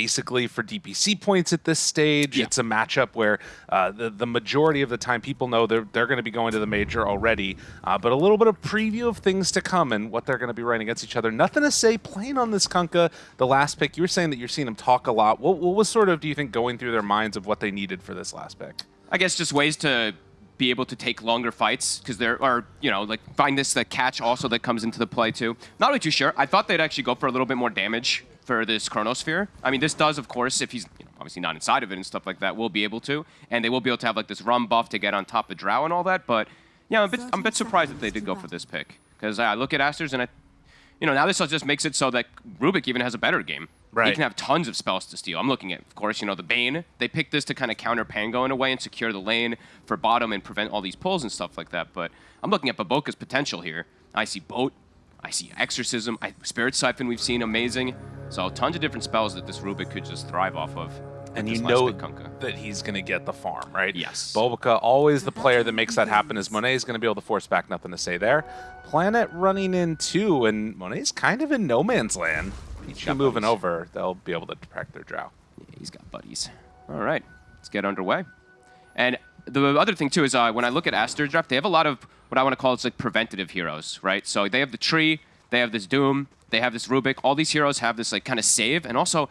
basically for DPC points at this stage. Yeah. It's a matchup where uh, the, the majority of the time people know they're, they're going to be going to the major already. Uh, but a little bit of preview of things to come and what they're going to be running against each other. Nothing to say playing on this Kunkka, the last pick. You were saying that you're seeing them talk a lot. What, what was sort of, do you think, going through their minds of what they needed for this last pick? I guess just ways to be able to take longer fights because there are, you know, like find this the catch also that comes into the play too. Not really too sure. I thought they'd actually go for a little bit more damage for this Chronosphere. I mean, this does, of course, if he's you know, obviously not inside of it and stuff like that, will be able to. And they will be able to have like this rum buff to get on top of Drow and all that. But yeah, I'm a bit, I'm a bit surprised that they did go for this pick. Because I look at Asters and I, you know, now this just makes it so that Rubik even has a better game. He Right. can have tons of spells to steal. I'm looking at, of course, you know, the Bane. They picked this to kind of counter Pango in a way and secure the lane for bottom and prevent all these pulls and stuff like that. But I'm looking at BoBoKa's potential here. I see Boat. I see Exorcism. I, Spirit Siphon we've seen amazing. So tons of different spells that this Rubik could just thrive off of. And you know that he's going to get the farm, right? Yes. BoBoKa, always the player that makes that happen, is Monet is going to be able to force back. Nothing to say there. Planet running in two, and Monet's kind of in no man's land. Got moving buddies. over, they'll be able to protect their drow. Yeah, he's got buddies. All right, let's get underway. And the other thing too is uh, when I look at Aster draft, they have a lot of what I want to call is like preventative heroes, right? So they have the tree, they have this Doom, they have this Rubik. All these heroes have this like kind of save, and also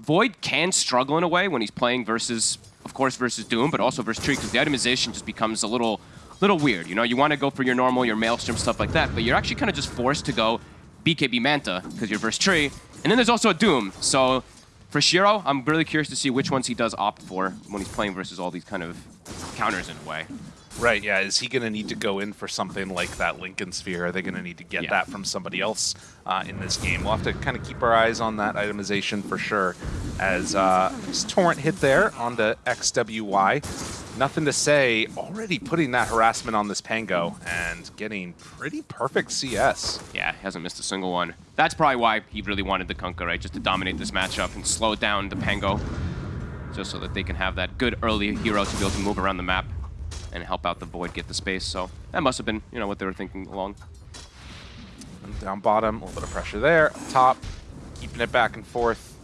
Void can struggle in a way when he's playing versus, of course, versus Doom, but also versus Tree because the itemization just becomes a little, little weird. You know, you want to go for your normal, your Maelstrom stuff like that, but you're actually kind of just forced to go BKB Manta because you're versus Tree, and then there's also a Doom. So for Shiro, I'm really curious to see which ones he does opt for when he's playing versus all these kind of counters in a way. Right, yeah. Is he going to need to go in for something like that Linken Sphere? Are they going to need to get Yeah. that from somebody else uh, in this game? We'll have to kind of keep our eyes on that itemization for sure. As uh, Torrent hit there on onto XWY. Nothing to say, already putting that harassment on this Pango and getting pretty perfect CS. Yeah, he hasn't missed a single one. That's probably why he really wanted the Kunkka, right? Just to dominate this matchup and slow down the Pango. Just so that they can have that good early hero to be able to move around the map and help out the Void get the space. So that must have been, you know, what they were thinking along. And down bottom, a little bit of pressure there. Up top, keeping it back and forth.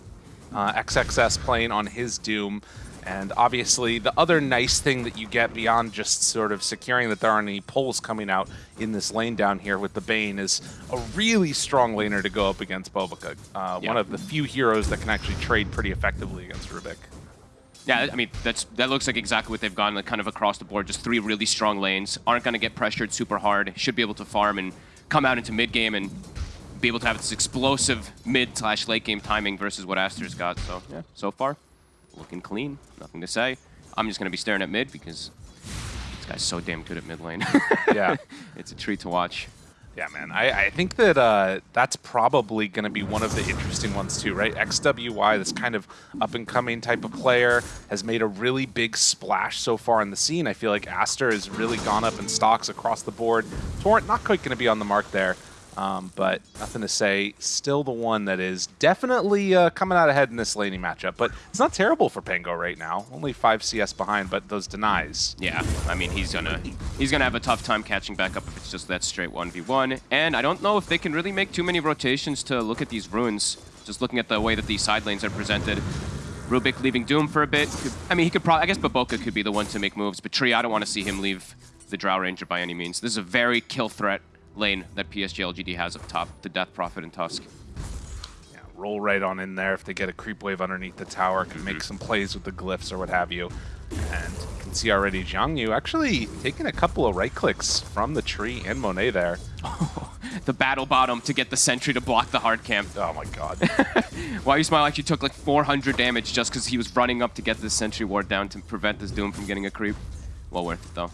Uh, XXS playing on his Doom. And obviously, the other nice thing that you get beyond just sort of securing that there aren't any pulls coming out in this lane down here with the Bane is a really strong laner to go up against BoBoKa. Uh, Yeah. One of the few heroes that can actually trade pretty effectively against Rubik. Yeah, I mean, that's that looks like exactly what they've gone, like kind of across the board. Just three really strong lanes. Aren't going to get pressured super hard. Should be able to farm and come out into mid game and be able to have this explosive mid slash late game timing versus what Aster's got. So yeah, so far, looking clean. Nothing to say. I'm just going to be staring at mid because this guy's so damn good at mid lane. Yeah. it's a treat to watch. Yeah, man. I, I think that uh, that's probably going to be one of the interesting ones too, right? XWY, this kind of up-and-coming type of player, has made a really big splash so far in the scene. I feel like Aster has really gone up in stocks across the board. Torrent not quite going to be on the mark there, um, but nothing to say. Still the one that is definitely uh, coming out ahead in this laning matchup. But it's not terrible for Pango right now. Only 5 CS behind, but those denies. Yeah, I mean he's gonna he's gonna have a tough time catching back up if it's just that straight one v one. And I don't know if they can really make too many rotations to look at these runes. Just looking at the way that these side lanes are presented. Rubik leaving Doom for a bit. I mean, he could probably. I guess BoBoKa could be the one to make moves, but Tree, I don't want to see him leave the Drow Ranger by any means. This is a very kill threat lane that PSG LGD has up top. The Death Prophet and Tusk. Yeah, roll right on in there if they get a creep wave underneath the tower, can make mhm. some plays with the glyphs or what have you. And you can see already Jiang Yu actually taking a couple of right clicks from the tree and Monet there. The battle bottom to get the sentry to block the hard camp. Oh my god. Why you smile like you took like 400 damage just because he was running up to get this sentry ward down to prevent this Doom from getting a creep. Well worth it though.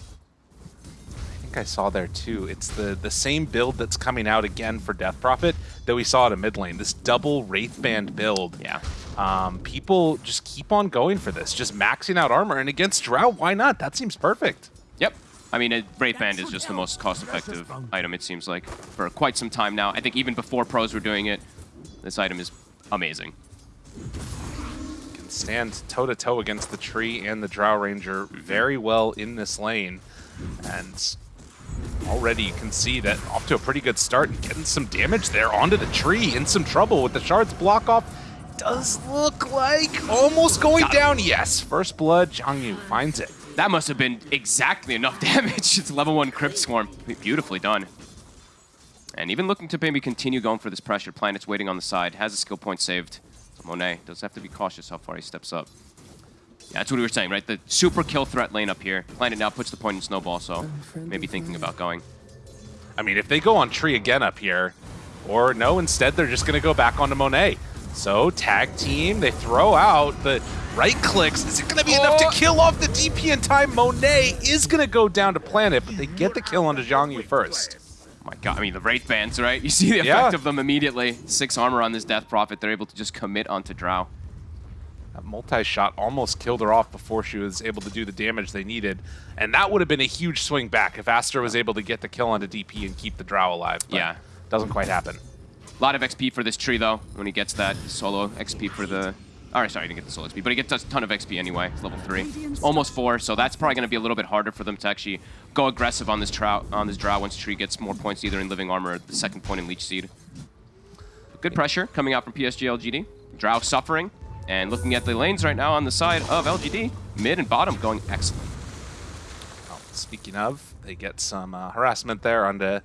I think I saw there too. It's the, the same build that's coming out again for Death Prophet that we saw at a mid lane. This double Wraith Band build. Yeah. Um, people just keep on going for this, just maxing out armor. And against Drow, why not? That seems perfect. Yep. I mean, a Wraith Band is just the most cost-effective item, it seems like, for quite some time now. I think even before pros were doing it, this item is amazing. can stand toe to toe against the tree and the Drow Ranger very well in this lane. And already you can see that off to a pretty good start and getting some damage there onto the tree in some trouble with the shards block off. does look like almost going down. Yes, first blood, Zhang Yu finds it. That must have been exactly enough damage. It's level one Crypt Swarm. Beautifully done. And even looking to maybe continue going for this pressure. Planet's waiting on the side. Has a skill point saved. So Monet does have to be cautious how far he steps up. Yeah, that's what we were saying, right? The super kill threat lane up here. Planet now puts the point in Snowball, so maybe thinking about going. I mean, if they go on tree again up here, or no, instead they're just going to go back onto Monet. So tag team, they throw out the right clicks. Is it going to be oh. enough to oh. kill off the DP in time? Monet is going to go down to Planet, but they get the kill onto Zhang Yu first. Oh my god, I mean, the Wraith Bands, right? You see the effect yeah. of them immediately. Six armor on this Death Prophet. They're able to just commit onto Drow. That multi-shot almost killed her off before she was able to do the damage they needed. And that would have been a huge swing back if Aster was able to get the kill onto DP and keep the Drow alive. yeah. Doesn't quite happen. A lot of XP for this tree, though, when he gets that solo XP for the... Alright, sorry, he didn't get the solo XP, but he gets a ton of XP anyway. It's level 3. almost 4, so that's probably going to be a little bit harder for them to actually go aggressive on this trout on this Drow once Tree gets more points either in Living Armor or the second point in Leech Seed. Good pressure coming out from PSG LGD. Drow suffering, and looking at the lanes right now on the side of LGD, mid and bottom going excellent. Well, speaking of, they get some uh, harassment there onto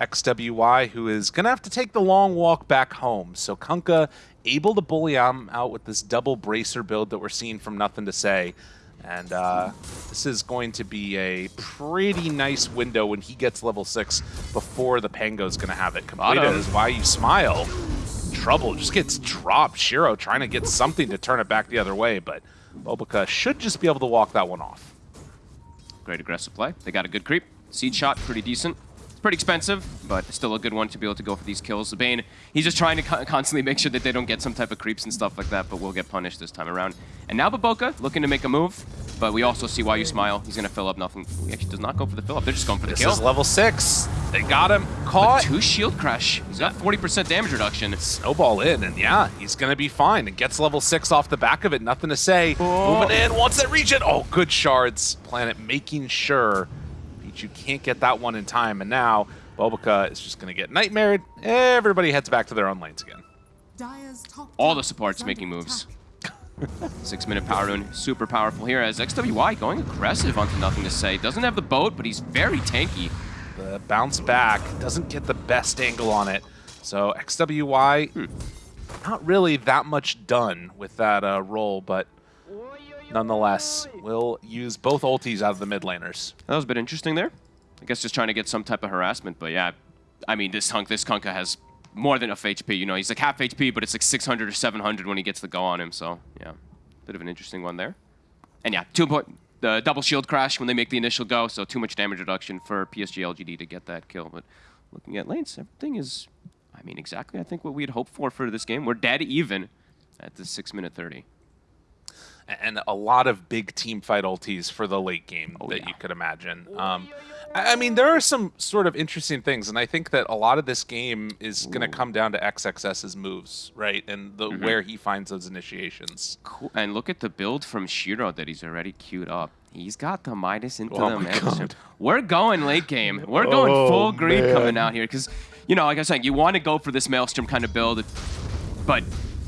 XWY, who is going to have to take the long walk back home. So Kunkka able to bully him out with this double bracer build that we're seeing from Nothing to Say. And uh, this is going to be a pretty nice window when he gets level 6 before the Pango's going to have it completed. Is why you smile trouble. Just gets dropped. Shiro trying to get something to turn it back the other way, but BoBoKa should just be able to walk that one off. Great aggressive play. They got a good creep. Seed shot, pretty decent. Pretty expensive, but still a good one to be able to go for these kills. The Bane, he's just trying to constantly make sure that they don't get some type of creeps and stuff like that, but we'll get punished this time around. And now BoBoKa looking to make a move. But we also see why you smile. He's going to fill up nothing. He actually does not go for the fill up. They're just going for the this kill. This is level six. They got him caught. two shield crash. He's got 40% damage reduction. Snowball in, and yeah, he's going to be fine. And gets level six off the back of it. Nothing to say. Oh. Moving in, wants that region. Oh, good shards. Planet making sure you can't get that one in time. And now BoBoKa is just going to get nightmared. Everybody heads back to their own lanes again. All the supports making moves. Six minute power rune, super powerful here as XWY going aggressive onto nothing to say. Doesn't have the boat, but he's very tanky. The bounce back doesn't get the best angle on it. So XWY, hmm. not really that much done with that uh, roll, but nonetheless, will use both ultis out of the mid laners. That was a bit interesting there. I guess just trying to get some type of harassment, but yeah, I mean, this hunk, this Kunkka has more than enough HP. You know, he's like half HP, but it's like 600 or 700 when he gets the go on him. So yeah, bit of an interesting one there. And yeah, two point the double shield crash when they make the initial go. So too much damage reduction for PSG LGD to get that kill. But looking at lanes, everything is, I mean, exactly I think what we had hoped for for this game. We're dead even at the six minute 30 and a lot of big team fight ultis for the late game oh, that yeah. you could imagine. Um, I mean, there are some sort of interesting things, and I think that a lot of this game is going to come down to XXS's moves, right, and the, mm -hmm. where he finds those initiations. Cool. And look at the build from Shiro that he's already queued up. He's got the Midas into oh the Maelstrom. We're going late game. We're going oh, full greed man. coming out here because, you know, like I was saying, you want to go for this Maelstrom kind of build, but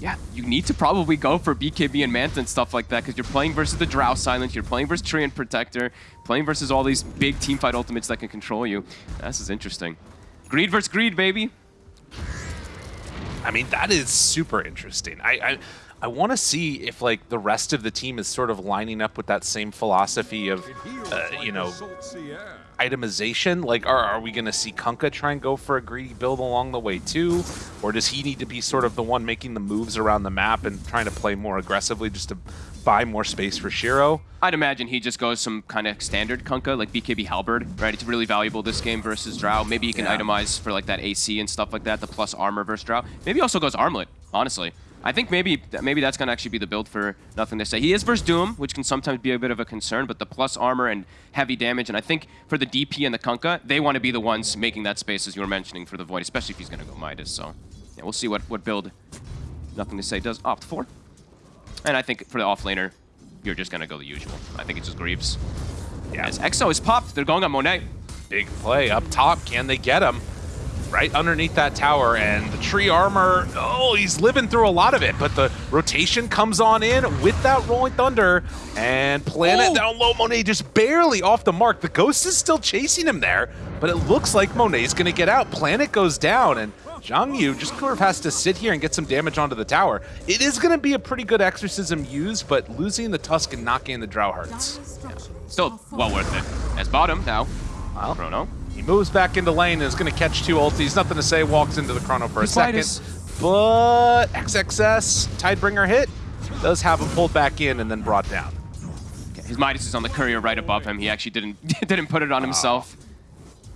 yeah, you need to probably go for BKB and Manta and stuff like that because you're playing versus the Drow Silent, you're playing versus Treant Protector, playing versus all these big teamfight ultimates that can control you. This is interesting. Greed versus greed, baby. I mean, that is super interesting. I, I I want to see if like the rest of the team is sort of lining up with that same philosophy of, uh, you know, itemization. Like, are, are we going to see Kunkka try and go for a greedy build along the way too? Or does he need to be sort of the one making the moves around the map and trying to play more aggressively just to buy more space for Shiro? I'd imagine he just goes some kind of standard Kunkka, like BKB Halberd, right? It's really valuable this game versus Drow. Maybe he can yeah. itemize for like that AC and stuff like that, the plus armor versus Drow. Maybe also goes Armlet, honestly. I think maybe maybe that's going to actually be the build for Nothing to Say. He is versus Doom, which can sometimes be a bit of a concern, but the plus armor and heavy damage, and I think for the DP and the Kunkka, they want to be the ones making that space, as you were mentioning, for the Void, especially if he's going to go Midas. So yeah, we'll see what, what build Nothing to Say does opt for. And I think for the offlaner, you're just going to go the usual. I think it's just Greaves. Yeah. As EXO is popped, they're going on Monet. Big play up top. Can they get him? Right underneath that tower, and the tree armor, oh, he's living through a lot of it, but the rotation comes on in with that Rolling Thunder, and Planet Oh. down low, Monet just barely off the mark. The Ghost is still chasing him there, but it looks like Monet's going to get out. Planet goes down, and Zhang Yu just sort of has to sit here and get some damage onto the tower. It is going to be a pretty good exorcism used, but losing the Tusk and not getting the Drow hurts. Still well worth it. As bottom now. Well, Chrono. He moves back into lane and is going to catch two ultis. Nothing to say. Walks into the chrono for a He's second. Midas. But XXS Tidebringer hit does have him pulled back in and then brought down. His Midas is on the courier right above him. He actually didn't didn't put it on himself.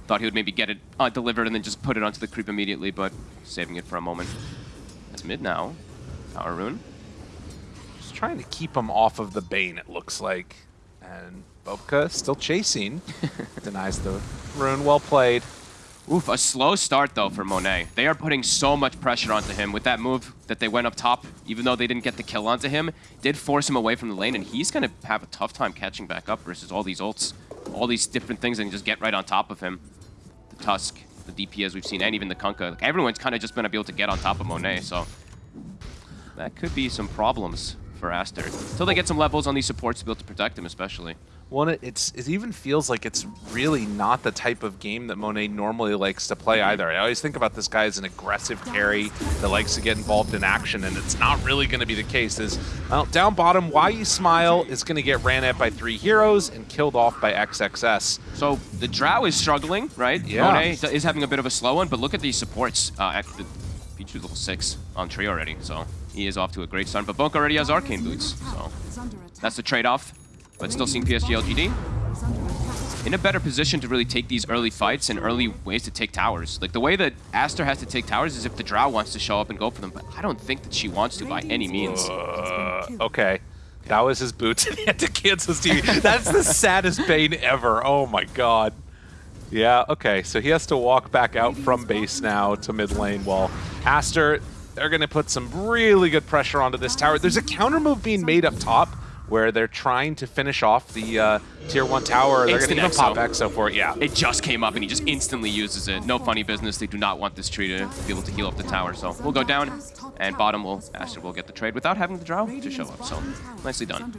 Thought he would maybe get it uh, delivered and then just put it onto the creep immediately, but saving it for a moment. That's mid now. Tower rune. Just trying to keep him off of the Bane, it looks like. And BoBoKa still chasing. Denies the Well played. Oof, a slow start though for Monet. They are putting so much pressure onto him with that move that they went up top, even though they didn't get the kill onto him, did force him away from the lane, and he's gonna have a tough time catching back up versus all these ults, all these different things, and just get right on top of him. The Tusk, the DP as we've seen, and even the Kunkka. Like, everyone's kind of just gonna be able to get on top of Monet, so that could be some problems for Aster. Until they get some levels on these supports to be able to protect him, especially. One, it's it even feels like it's really not the type of game that Monet normally likes to play either. I always think about this guy as an aggressive carry that likes to get involved in action, and it's not really going to be the case. Is well, down bottom, Why You Smile is going to get ran at by three heroes and killed off by XXS. So the Drow is struggling, right? Yeah. Monet is having a bit of a slow one, but look at these supports. Uh, at the features level 6 on tree already, so he is off to a great start. But Bonk already has Arcane Boots, so that's the trade-off. But still seeing PSG LGD in a better position to really take these early fights and early ways to take towers. Like the way that Aster has to take towers is if the Drow wants to show up and go for them, but I don't think that she wants to by any means. Uh, okay. That was his boots, and he had to cancel his TV. That's the saddest Bane ever. Oh my god. Yeah, okay, so he has to walk back out from base now to mid lane while Aster, they're going to put some really good pressure onto this tower. There's a counter move being made up top where they're trying to finish off the uh, tier 1 tower. They're going to even pop exo. For it, yeah. It just came up and he just instantly uses it. No funny business. They do not want this tree to be able to heal up the tower. So we'll go down and bottom will Aster will get the trade without having the draw to show up. So nicely done.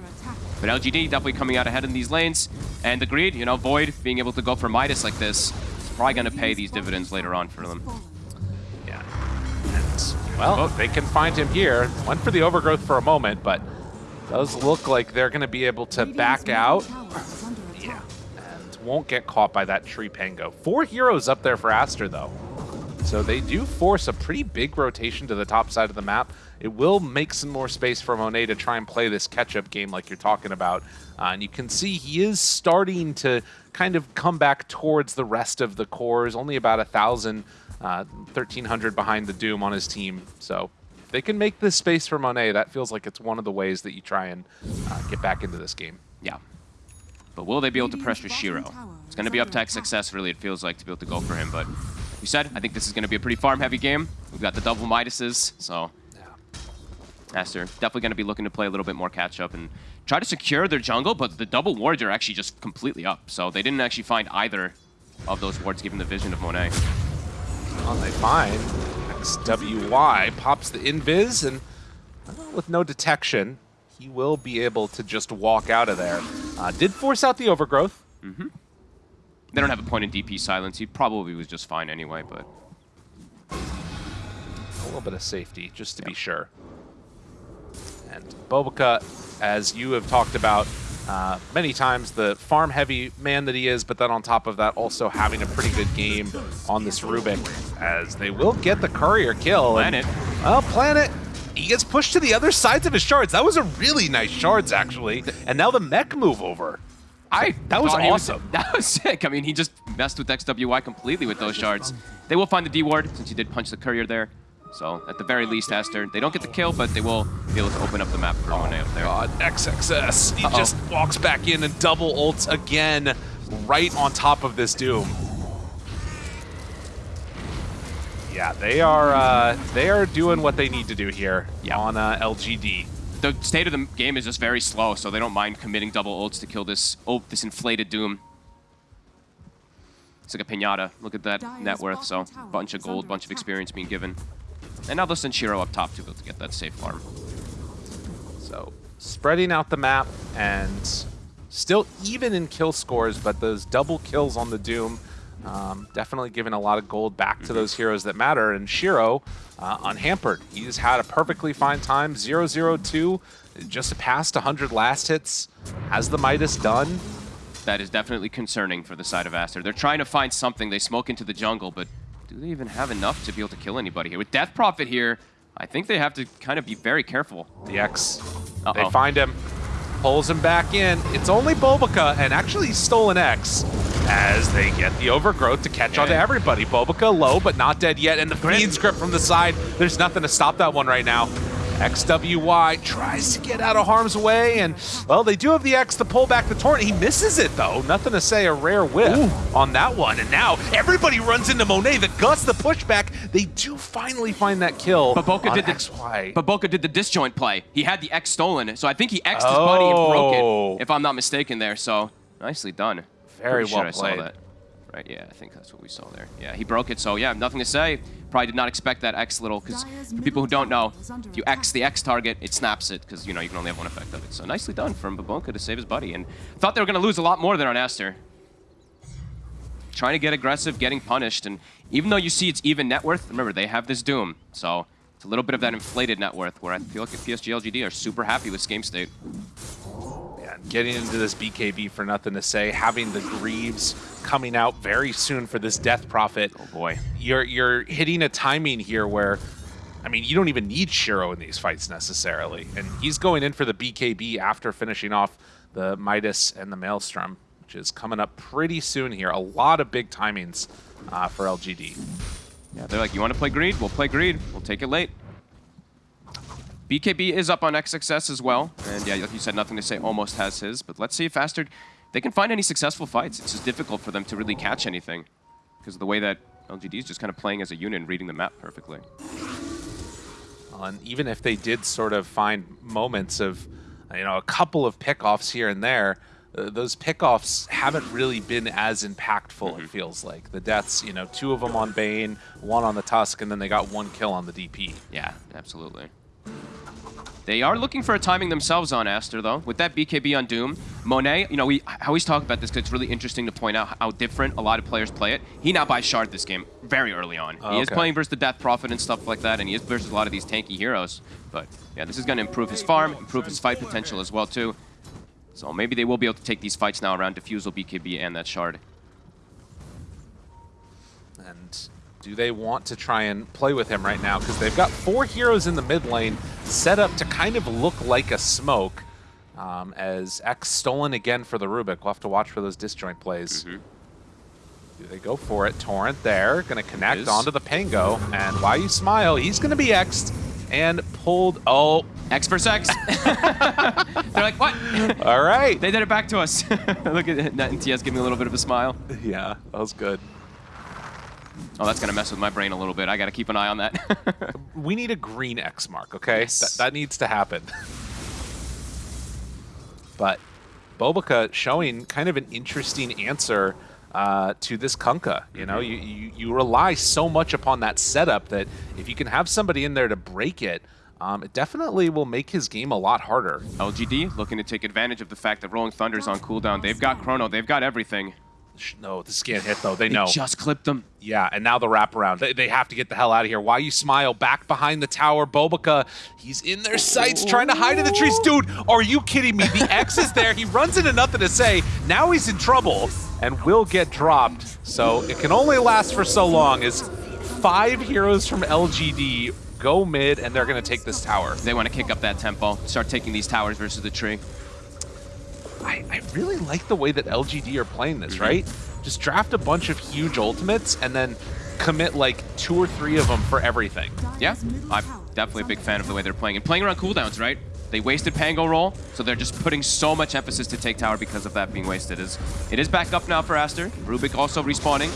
But LGD definitely coming out ahead in these lanes. And the greed, you know, Void being able to go for Midas like this, it's probably going to pay these dividends later on for them. Yeah. And, well, they can find him here. Went for the overgrowth for a moment, but does look like they're going to be able to back out. Yeah. And won't get caught by that tree pango. Four heroes up there for Aster, though. So they do force a pretty big rotation to the top side of the map. It will make some more space for Monet to try and play this catch-up game like you're talking about. Uh, and you can see he is starting to kind of come back towards the rest of the cores. Only about a 1,000, uh, 1,300 behind the Doom on his team. So if they can make this space for Monet, that feels like it's one of the ways that you try and uh, get back into this game. Yeah. But will they be able to pressure Shiro? It's going to be up to success, really, it feels like, to be able to go for him. But we said, I think this is going to be a pretty farm-heavy game. We've got the double Midases, so Yeah. Aster definitely going to be looking to play a little bit more catch-up and try to secure their jungle, but the double wards are actually just completely up. So they didn't actually find either of those wards given the vision of Monet. Well, they find XWY pops the invis, and well, with no detection, he will be able to just walk out of there. Uh, did force out the overgrowth. They don't have a point in DP silence. He probably was just fine anyway, but A little bit of safety, just to be sure. And BoBoKa, as you have talked about uh, many times, the farm-heavy man that he is, but then on top of that, also having a pretty good game on this Rubik, as they will get the courier kill. and- Planet. well, Planet, he gets pushed to the other sides of his shards. That was a really nice shards, actually. And now the mech move over. I That was awesome. that was sick. I mean, he just messed with XWY completely with those shards. They will find the D ward since he did punch the courier there. So at the very least, Aster, they don't get the kill, but they will be able to open up the map for Monet up there. God, XXS. He Uh-oh. just walks back in and double ults again right on top of this Doom. Yeah, they are uh, they are doing what they need to do here Yeah. on uh, LGD. The state of the game is just very slow, so they don't mind committing double ults to kill this oh, this inflated Doom. It's like a pinata. Look at that Dire's net worth. So, bunch of gold, under bunch of experience being given. And now they'll send Shiro up top to be able to get that safe farm. So spreading out the map and still even in kill scores, but those double kills on the Doom um, definitely giving a lot of gold back to those heroes that matter. And Shiro, uh, unhampered, he's had a perfectly fine time. 0-0-2, just past 100 last hits. Has the Midas done? That is definitely concerning for the side of Aster. They're trying to find something. They smoke into the jungle, but do they even have enough to be able to kill anybody here? With Death Prophet here, I think they have to kind of be very careful. The X, Uh-oh. they find him, pulls him back in. It's only BoBoKa, and actually stolen X as they get the overgrowth to catch on to everybody. BoBoKa low, but not dead yet, and the Fiend's grip from the side. There's nothing to stop that one right now. XWY tries to get out of harm's way, and, well, they do have the X to pull back the Torrent. He misses it, though. Nothing to say, a rare whiff on that one. And now everybody runs into Monet. The Gus, the pushback. They do finally find that kill BoBoKa did the XY. But Boca did the disjoint play. He had the X stolen, so I think he X'd his buddy and broke Oh. it, if I'm not mistaken there. So nicely done. Very Pretty well sure played. Saw that. Right, yeah, I think that's what we saw there. Yeah, he broke it, so yeah, nothing to say. Probably did not expect that X little, because for people who don't know, middle tower is under if you. X the X target, it snaps it, because you know you can only have one effect of it. So nicely done from BoBoKa to save his buddy, and thought they were going to lose a lot more there on Aster. Trying to get aggressive, getting punished, and even though you see it's even net worth, remember, they have this Doom, so it's a little bit of that inflated net worth, where I feel like the PSG LGD are super happy with game state. Yeah, getting into this BKB for nothing to say, having the Greaves coming out very soon for this Death Prophet. Oh boy. You're you're hitting a timing here where, I mean, you don't even need Shiro in these fights necessarily, and he's going in for the BKB after finishing off the Midas and the Maelstrom, which is coming up pretty soon here. A lot of big timings uh, for LGD. Yeah, they're like, you want to play Greed? We'll play Greed. We'll take it late. BKB is up on XXS as well. And yeah, like you said, nothing to say almost has his. But let's see if Astrid, they can find any successful fights. It's just difficult for them to really catch anything. Because of the way that LGD is just kind of playing as a unit and reading the map perfectly. And even if they did sort of find moments of, you know, a couple of pickoffs here and there, uh, those pickoffs haven't really been as impactful, Mm-hmm. it feels like. The deaths, you know, two of them on Bane, one on the Tusk, and then they got one kill on the DP. Yeah, absolutely. They are looking for a timing themselves on Aster, though. With that BKB on Doom, Monet, you know, we I always talk about this because it's really interesting to point out how different a lot of players play it. He now buys Shard this game very early on. Oh, he is playing versus the Death Prophet and stuff like that, and he is versus a lot of these tanky heroes. But yeah, this is going to improve his farm, improve his fight potential as well, too. So maybe they will be able to take these fights now around Diffusal, BKB, and that Shard. And do they want to try and play with him right now? Because they've got four heroes in the mid lane set up to kind of look like a smoke. Um, as X stolen again for the Rubik. We'll have to watch for those disjoint plays. Mm-hmm. Do they go for it? Torrent there, going to connect is. onto the Pango. And why you smile, he's going to be X'd and pulled. Oh, X versus X. They're like, what? all right. they did it back to us. Look at Net and TS give me a little bit of a smile. yeah, that was good. Oh, that's gonna mess with my brain a little bit. I gotta keep an eye on that. We need a green X mark, okay? Yes. That, that needs to happen. but BoBoKa showing kind of an interesting answer uh, to this Kunkka. You know, you, you, you rely so much upon that setup that if you can have somebody in there to break it, um, it definitely will make his game a lot harder. LGD looking to take advantage of the fact that Rolling Thunder's on cooldown. They've got Chrono. They've got everything. Sh- No, this can't hit though. They They know. just clipped them. Yeah, and now the wraparound. They, they have to get the hell out of here. Why you smile? Back behind the tower, BoBoKa. He's in their sights, trying to hide in the trees. Dude, are you kidding me? The X is there. He runs into nothing to say. Now he's in trouble and will get dropped. So it can only last for so long. As five heroes from LGD go mid, and they're going to take this tower. They want to kick up that tempo, start taking these towers versus the tree. I, I really like the way that LGD are playing this, Mm-hmm. right? Just draft a bunch of huge ultimates and then commit like two or three of them for everything. Yeah, I'm definitely a big fan of the way they're playing. And playing around cooldowns, right? They wasted Pango roll, so they're just putting so much emphasis to take tower because of that being wasted. Is It is back up now for Aster. Rubik also respawning.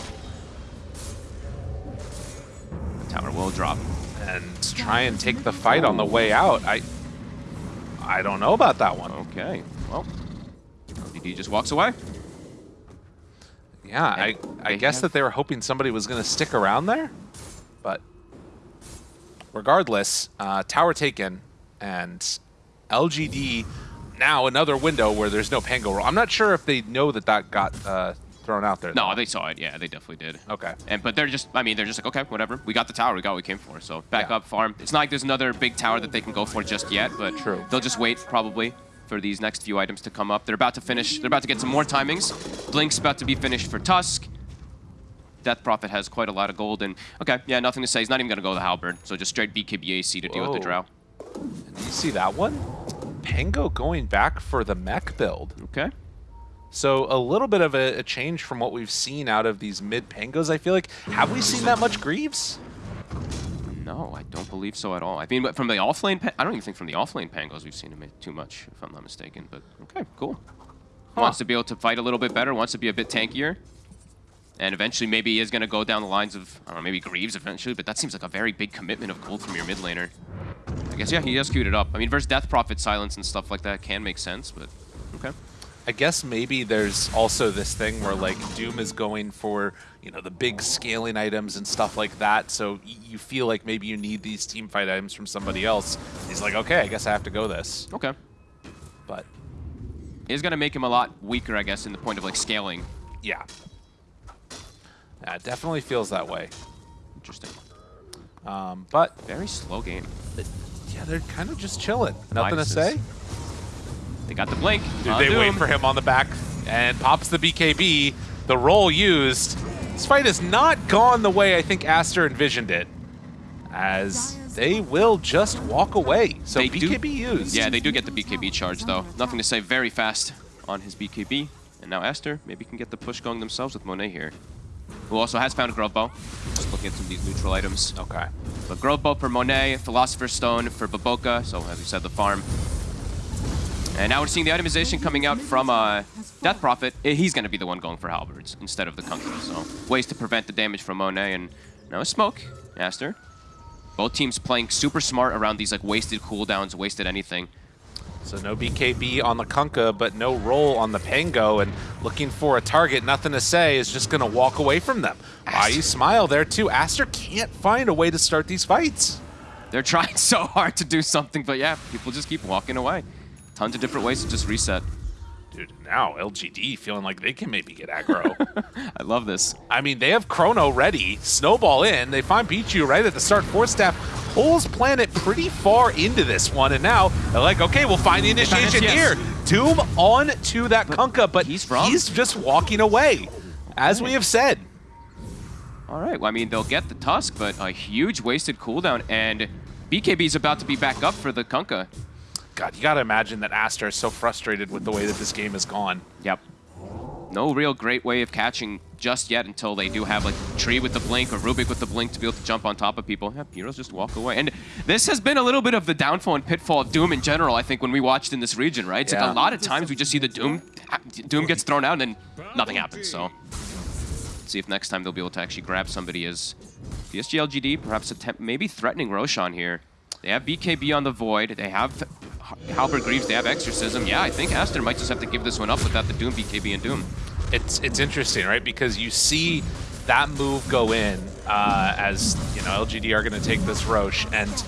The tower will drop. and try and take the fight on the way out. I I don't know about that one. Okay, well, LGD just walks away. Yeah, Yeah, I, I guess have- that they were hoping somebody was going to stick around there, but regardless, uh, tower taken, and LGD now another window where there's no Pango roll. I'm not sure if they know that that got uh, thrown out there. No, though. they saw it. Yeah, they definitely did. Okay. And but they're just, I mean, they're just like, okay, whatever. We got the tower. We got what we came for. So back Yeah. up, farm. It's not like there's another big tower that they can go for just yet, but True. they'll just wait probably for these next few items to come up. They're about to finish. They're about to get some more timings. Blink's about to be finished for Tusk. Death Prophet has quite a lot of gold, and okay, yeah, nothing to say. He's not even gonna go the halberd, so just straight BKBAC to deal with the Whoa. drow. And you see that one? Pango going back for the mech build. Okay. So a little bit of a, a change from what we've seen out of these mid Pangos, I feel like. Have we seen that much Greaves? No, I don't believe so at all. I mean, but from the offlane, I don't even think from the offlane Pangos we've seen him too much, if I'm not mistaken. But okay, cool. Wants to be able to fight a little bit better. Wants to be a bit tankier. And eventually, maybe he is going to go down the lines of, I don't know, maybe Greaves eventually. But that seems like a very big commitment of gold from your mid laner. I guess, yeah, he has queued it up. I mean, versus Death Prophet silence and stuff like that can make sense, but okay. I guess maybe there's also this thing where like Doom is going for you know the big scaling items and stuff like that. So y- you feel like maybe you need these team fight items from somebody else. He's like, okay, I guess I have to go this. Okay. But It is going to make him a lot weaker, I guess, in the point of like scaling. yeah, yeah, it definitely feels that way. Interesting. Um, but Very slow game. yeah, they're kind of just chilling. Nothing to say. They got the blink. Dude, they uh, wait Doom. for him on the back and pops the BKB. The roll used. This fight has not gone the way I think Aster envisioned it. As they will just walk away. So They do- BKB used. Yeah, they do get the BKB charge, though. Nothing to say very fast on his BKB. And now Aster maybe can get the push going themselves with Monet here. Who also has found a Grove Bow. Just looking at some of these neutral items. Okay. But Grove Bow for Monet, Philosopher's Stone for BoBoKa, so as we said, the farm. And now we're seeing the itemization coming out from uh, Death Prophet. Eh, He's going to be the one going for Halberds instead of the Kunkka. So ways to prevent the damage from Monet. And now a Smoke, Aster. Both teams playing super smart around these like wasted cooldowns, wasted anything. So no BKB on the Kunkka, but no roll on the Pango, and looking for a target, nothing to say, is just going to walk away from them. Why you smile there too? Aster can't find a way to start these fights. They're trying so hard to do something, but yeah, people just keep walking away. Tons of different ways to just reset. Dude, now LGD feeling like they can maybe get aggro. I love this. I mean, they have Chrono ready, Snowball in, they find Pichu right at the start. Force Staff pulls Planet pretty far into this one, and now they're like, okay, we'll find the initiation yes. here. Doom on to that Kunkka, but he's from? he's just walking away, as we have said. All right, well, I mean, they'll get the Tusk, but a huge wasted cooldown, and BKB's about to be back up for the Kunkka. God, you gotta imagine that Aster is so frustrated with the way that this game has gone. Yep. No real great way of catching just yet until they do have like Tree with the blink or Rubik with the blink to be able to jump on top of people. Yeah, heroes just walk away. And this has been a little bit of the downfall and pitfall of Doom in general, I think, when we watched in this region, right? It's Yeah. like a lot of times we just see the Doom, Doom gets thrown out and then nothing happens, so. Let's see if next time they'll be able to actually grab somebody as PSG LGD, perhaps attempt, maybe threatening Roshan here. They have BKB on the Void, they have Halberd Greaves, they have Exorcism. Yeah, I think Aster might just have to give this one up without the Doom, BKB, and Doom. It's it's interesting, right? Because you see that move go in uh, as you know LGD are going to take this Rosh, and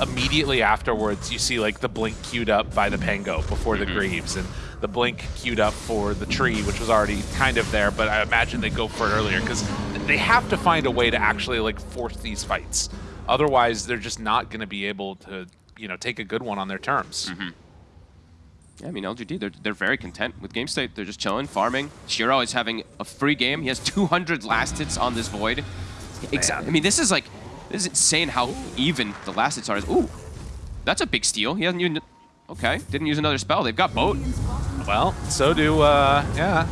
immediately afterwards you see like the blink queued up by the Pango before the Greaves, and the blink queued up for the tree, which was already kind of there. But I imagine they go for it earlier because they have to find a way to actually like force these fights. Otherwise, they're just not going to be able to you know take a good one on their terms. Yeah, I mean, LGD, they're, they're very content with game state. They're just chilling, farming. Shiro is having a free game. He has 200 last hits on this Void. Exactly. I mean, this is like, this is insane how even the last hits are. Ooh, that's a big steal. He hasn't used, okay, didn't use another spell. They've got boat. Well, so do, uh, yeah,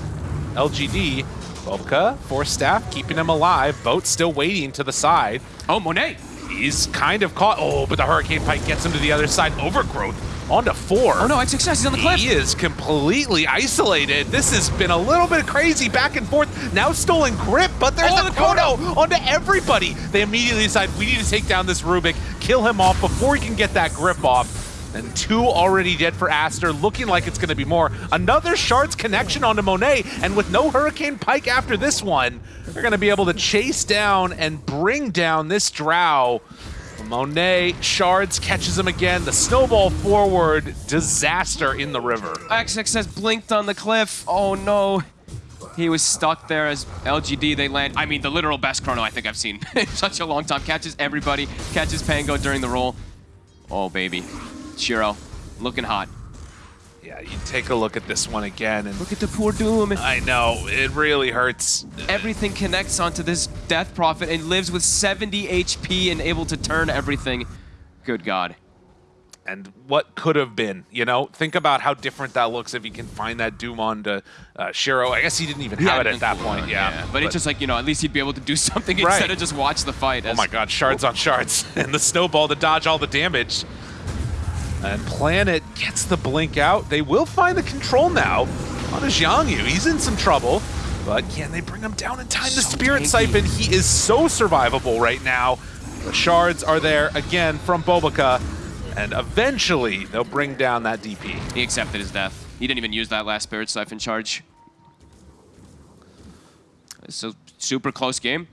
LGD. BoBoKa, Force Staff, keeping him alive. Boat still waiting to the side. Oh, Monet. He's kind of caught. Oh, but the Hurricane Pike gets him to the other side. Overgrowth onto four. Oh no, it's success. He's on the cliff. He is completely isolated. This has been a little bit crazy back and forth. Now stolen grip, but there's Oh, the the Chrono onto everybody. They immediately decide we need to take down this Rubik, kill him off before he can get that grip off. And two already dead for Aster, looking like it's going to be more. Another Shards connection onto Monet, and with no Hurricane Pike after this one, they're going to be able to chase down and bring down this Drow. Monet, Shards catches him again. The snowball forward, disaster in the river. XX has blinked on the cliff. Oh no. He was stuck there as LGD, they land. I mean, the literal best chrono I think I've seen in such a long time. Catches everybody, catches Pango during the roll. Oh, baby. Shiro, looking hot. Yeah, you take a look at this one again, and Look at the poor Doom. I know, it really hurts. Everything connects onto this Death Prophet and lives with 70 HP and able to turn everything. Good God. and what could have been. You know, think about how different that looks if you can find that Doom onto uh, Shiro. I guess he didn't even have it at that point. Yeah, But, it's just like, you know, at least he'd be able to do something Right. instead of just watch the fight. oh my God, shards on shards, and the snowball to dodge all the damage. And Planet gets the blink out. They will find the control now on a Jiangyu. He's in some trouble. But can they bring him down in time? The Spirit tanky. Siphon, he is so survivable right now. The shards are there again from BoBoKa. And eventually, they'll bring down that DP. He accepted his death. He didn't even use that last Spirit Siphon charge. So, super close game.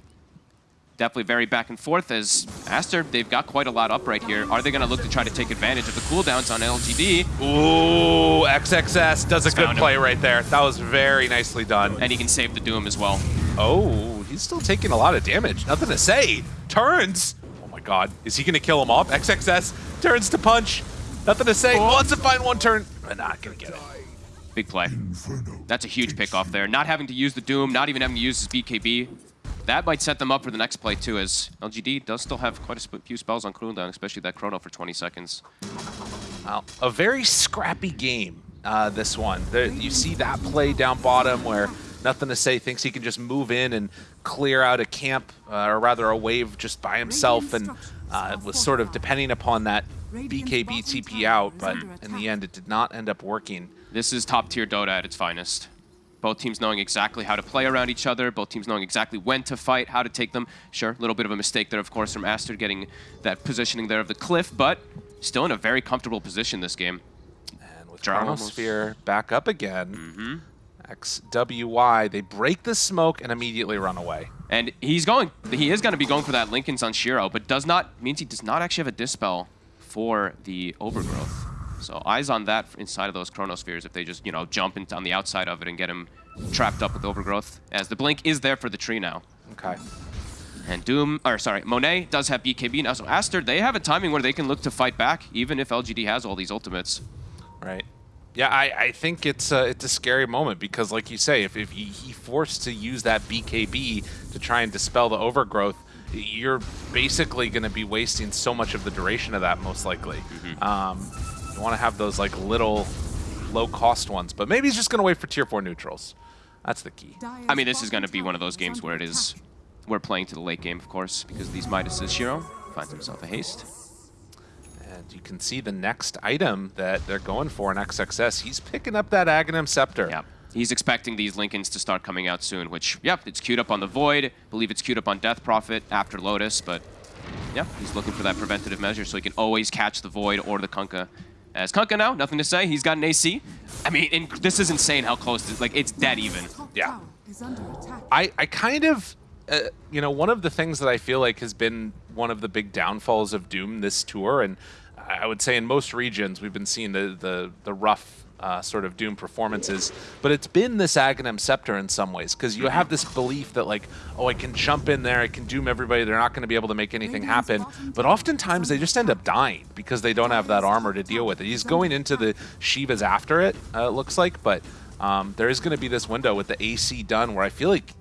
Definitely very back and forth as Aster, they've got quite a lot up right here. Are they going to look to try to take advantage of the cooldowns on LGD? Ooh, XXS does a good Found him. play right there. That was very nicely done. And he can save the Doom as well. Oh, he's still taking a lot of damage. Nothing to say. Turns. Oh my god. Is he going to kill him off? XXS turns to punch. Nothing to say. Wants to find one turn. But not going to get it. Big play. That's a huge pick off there. Not having to use the Doom, not even having to use his BKB. That might set them up for the next play too, as LGD does still have quite a sp- few spells on cooldown, especially that Chrono for 20 seconds. Well, a very scrappy game, uh, this one. There, you see that play down bottom where nothing to say thinks he can just move in and clear out a camp, uh, or rather a wave just by himself, and uh, was sort of depending upon that BKB TP out, but in the end it did not end up working. This is top tier Dota at its finest. Both teams knowing exactly how to play around each other, both teams knowing exactly when to fight, how to take them. Sure, a little bit of a mistake there, of course, from Aster getting that positioning there of the cliff, but still in a very comfortable position this game. And with Chronosphere back up again, mm-hmm. XWY, they break the smoke and immediately run away. And he's going, he is going to be going for that Linken's on Shiro, but does not, means he does not actually have a Dispel for the Overgrowth. So eyes on that inside of those Chronospheres if they just, you know, jump into on the outside of it and get him trapped up with Overgrowth, as the Blink is there for the tree now. Okay. And Doom, or sorry, Monet does have BKB now, so Aster, they have a timing where they can look to fight back, even if LGD has all these ultimates. Right. Yeah, I, I think it's a, it's a scary moment because, like you say, if, if he, he forced to use that BKB to try and dispel the overgrowth, you're basically going to be wasting so much of the duration of that, most likely. Um, you want to have those like little low-cost ones, but maybe he's just going to wait for tier four neutrals. That's the key. I mean, this is going to be one of those games where it is, we're playing to the late game, of course, because these Midases. Shiro finds himself a haste. And you can see the next item that they're going for in XXS. He's picking up that Aghanim Scepter. Yeah. He's expecting these Linkens to start coming out soon, which, yep, it's queued up on the Void. believe it's queued up on Death Prophet after Lotus, but yeah, he's looking for that preventative measure so he can always catch the Void or the Kunkka. As Kunkka now, nothing to say. He's got an AC. I mean, in, this is insane how close, this, like, it's dead even. Yeah. I, I kind of, uh, you know, one of the things that I feel like has been one of the big downfalls of Doom this tour, and I would say in most regions we've been seeing the the, the rough uh, sort of Doom performances, but it's been this Aghanim Scepter in some ways, because you have this belief that like, oh, I can jump in there, I can Doom everybody, they're not going to be able to make anything happen, but oftentimes they just end up dying because they don't have that armor to deal with it. He's going into the Shivas after it, uh, it looks like, but um, there is going to be this window with the AC done where I feel like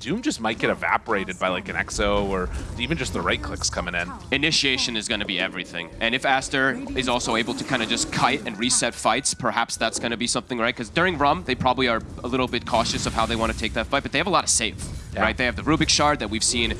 Doom just might get evaporated by like an EXO or even just the right clicks coming in. Initiation is going to be everything. And if Aster is also able to kind of just kite and reset fights, perhaps that's going to be something, right? Because during Rum, they probably are a little bit cautious of how they want to take that fight, but they have a lot of save, Yeah. right? They have the Rubik Shard that we've seen,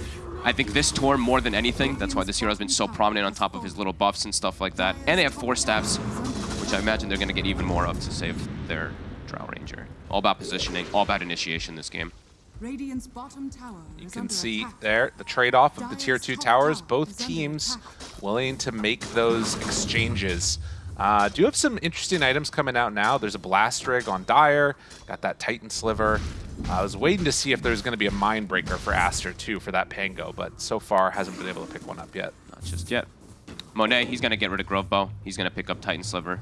I think, this tour more than anything. That's why this hero has been so prominent on top of his little buffs and stuff like that. And they have four staffs, which I imagine they're going to get even more of to save their Drow Ranger. All about positioning, all about initiation this game. Radiant's bottom tower You can see attack. there the trade-off of the tier two towers. tower Both teams attack. willing to make those exchanges Uh, do you have some interesting items coming out now. There's a Blast Rig on Dire, got that Titan Sliver. Uh, I was waiting to see if there's going to be a Mind Breaker for Aster too for that Pango, but so far hasn't been able to pick one up yet. Not just yet. Monet, he's going to get rid of Grove Bow. He's going to pick up Titan Sliver.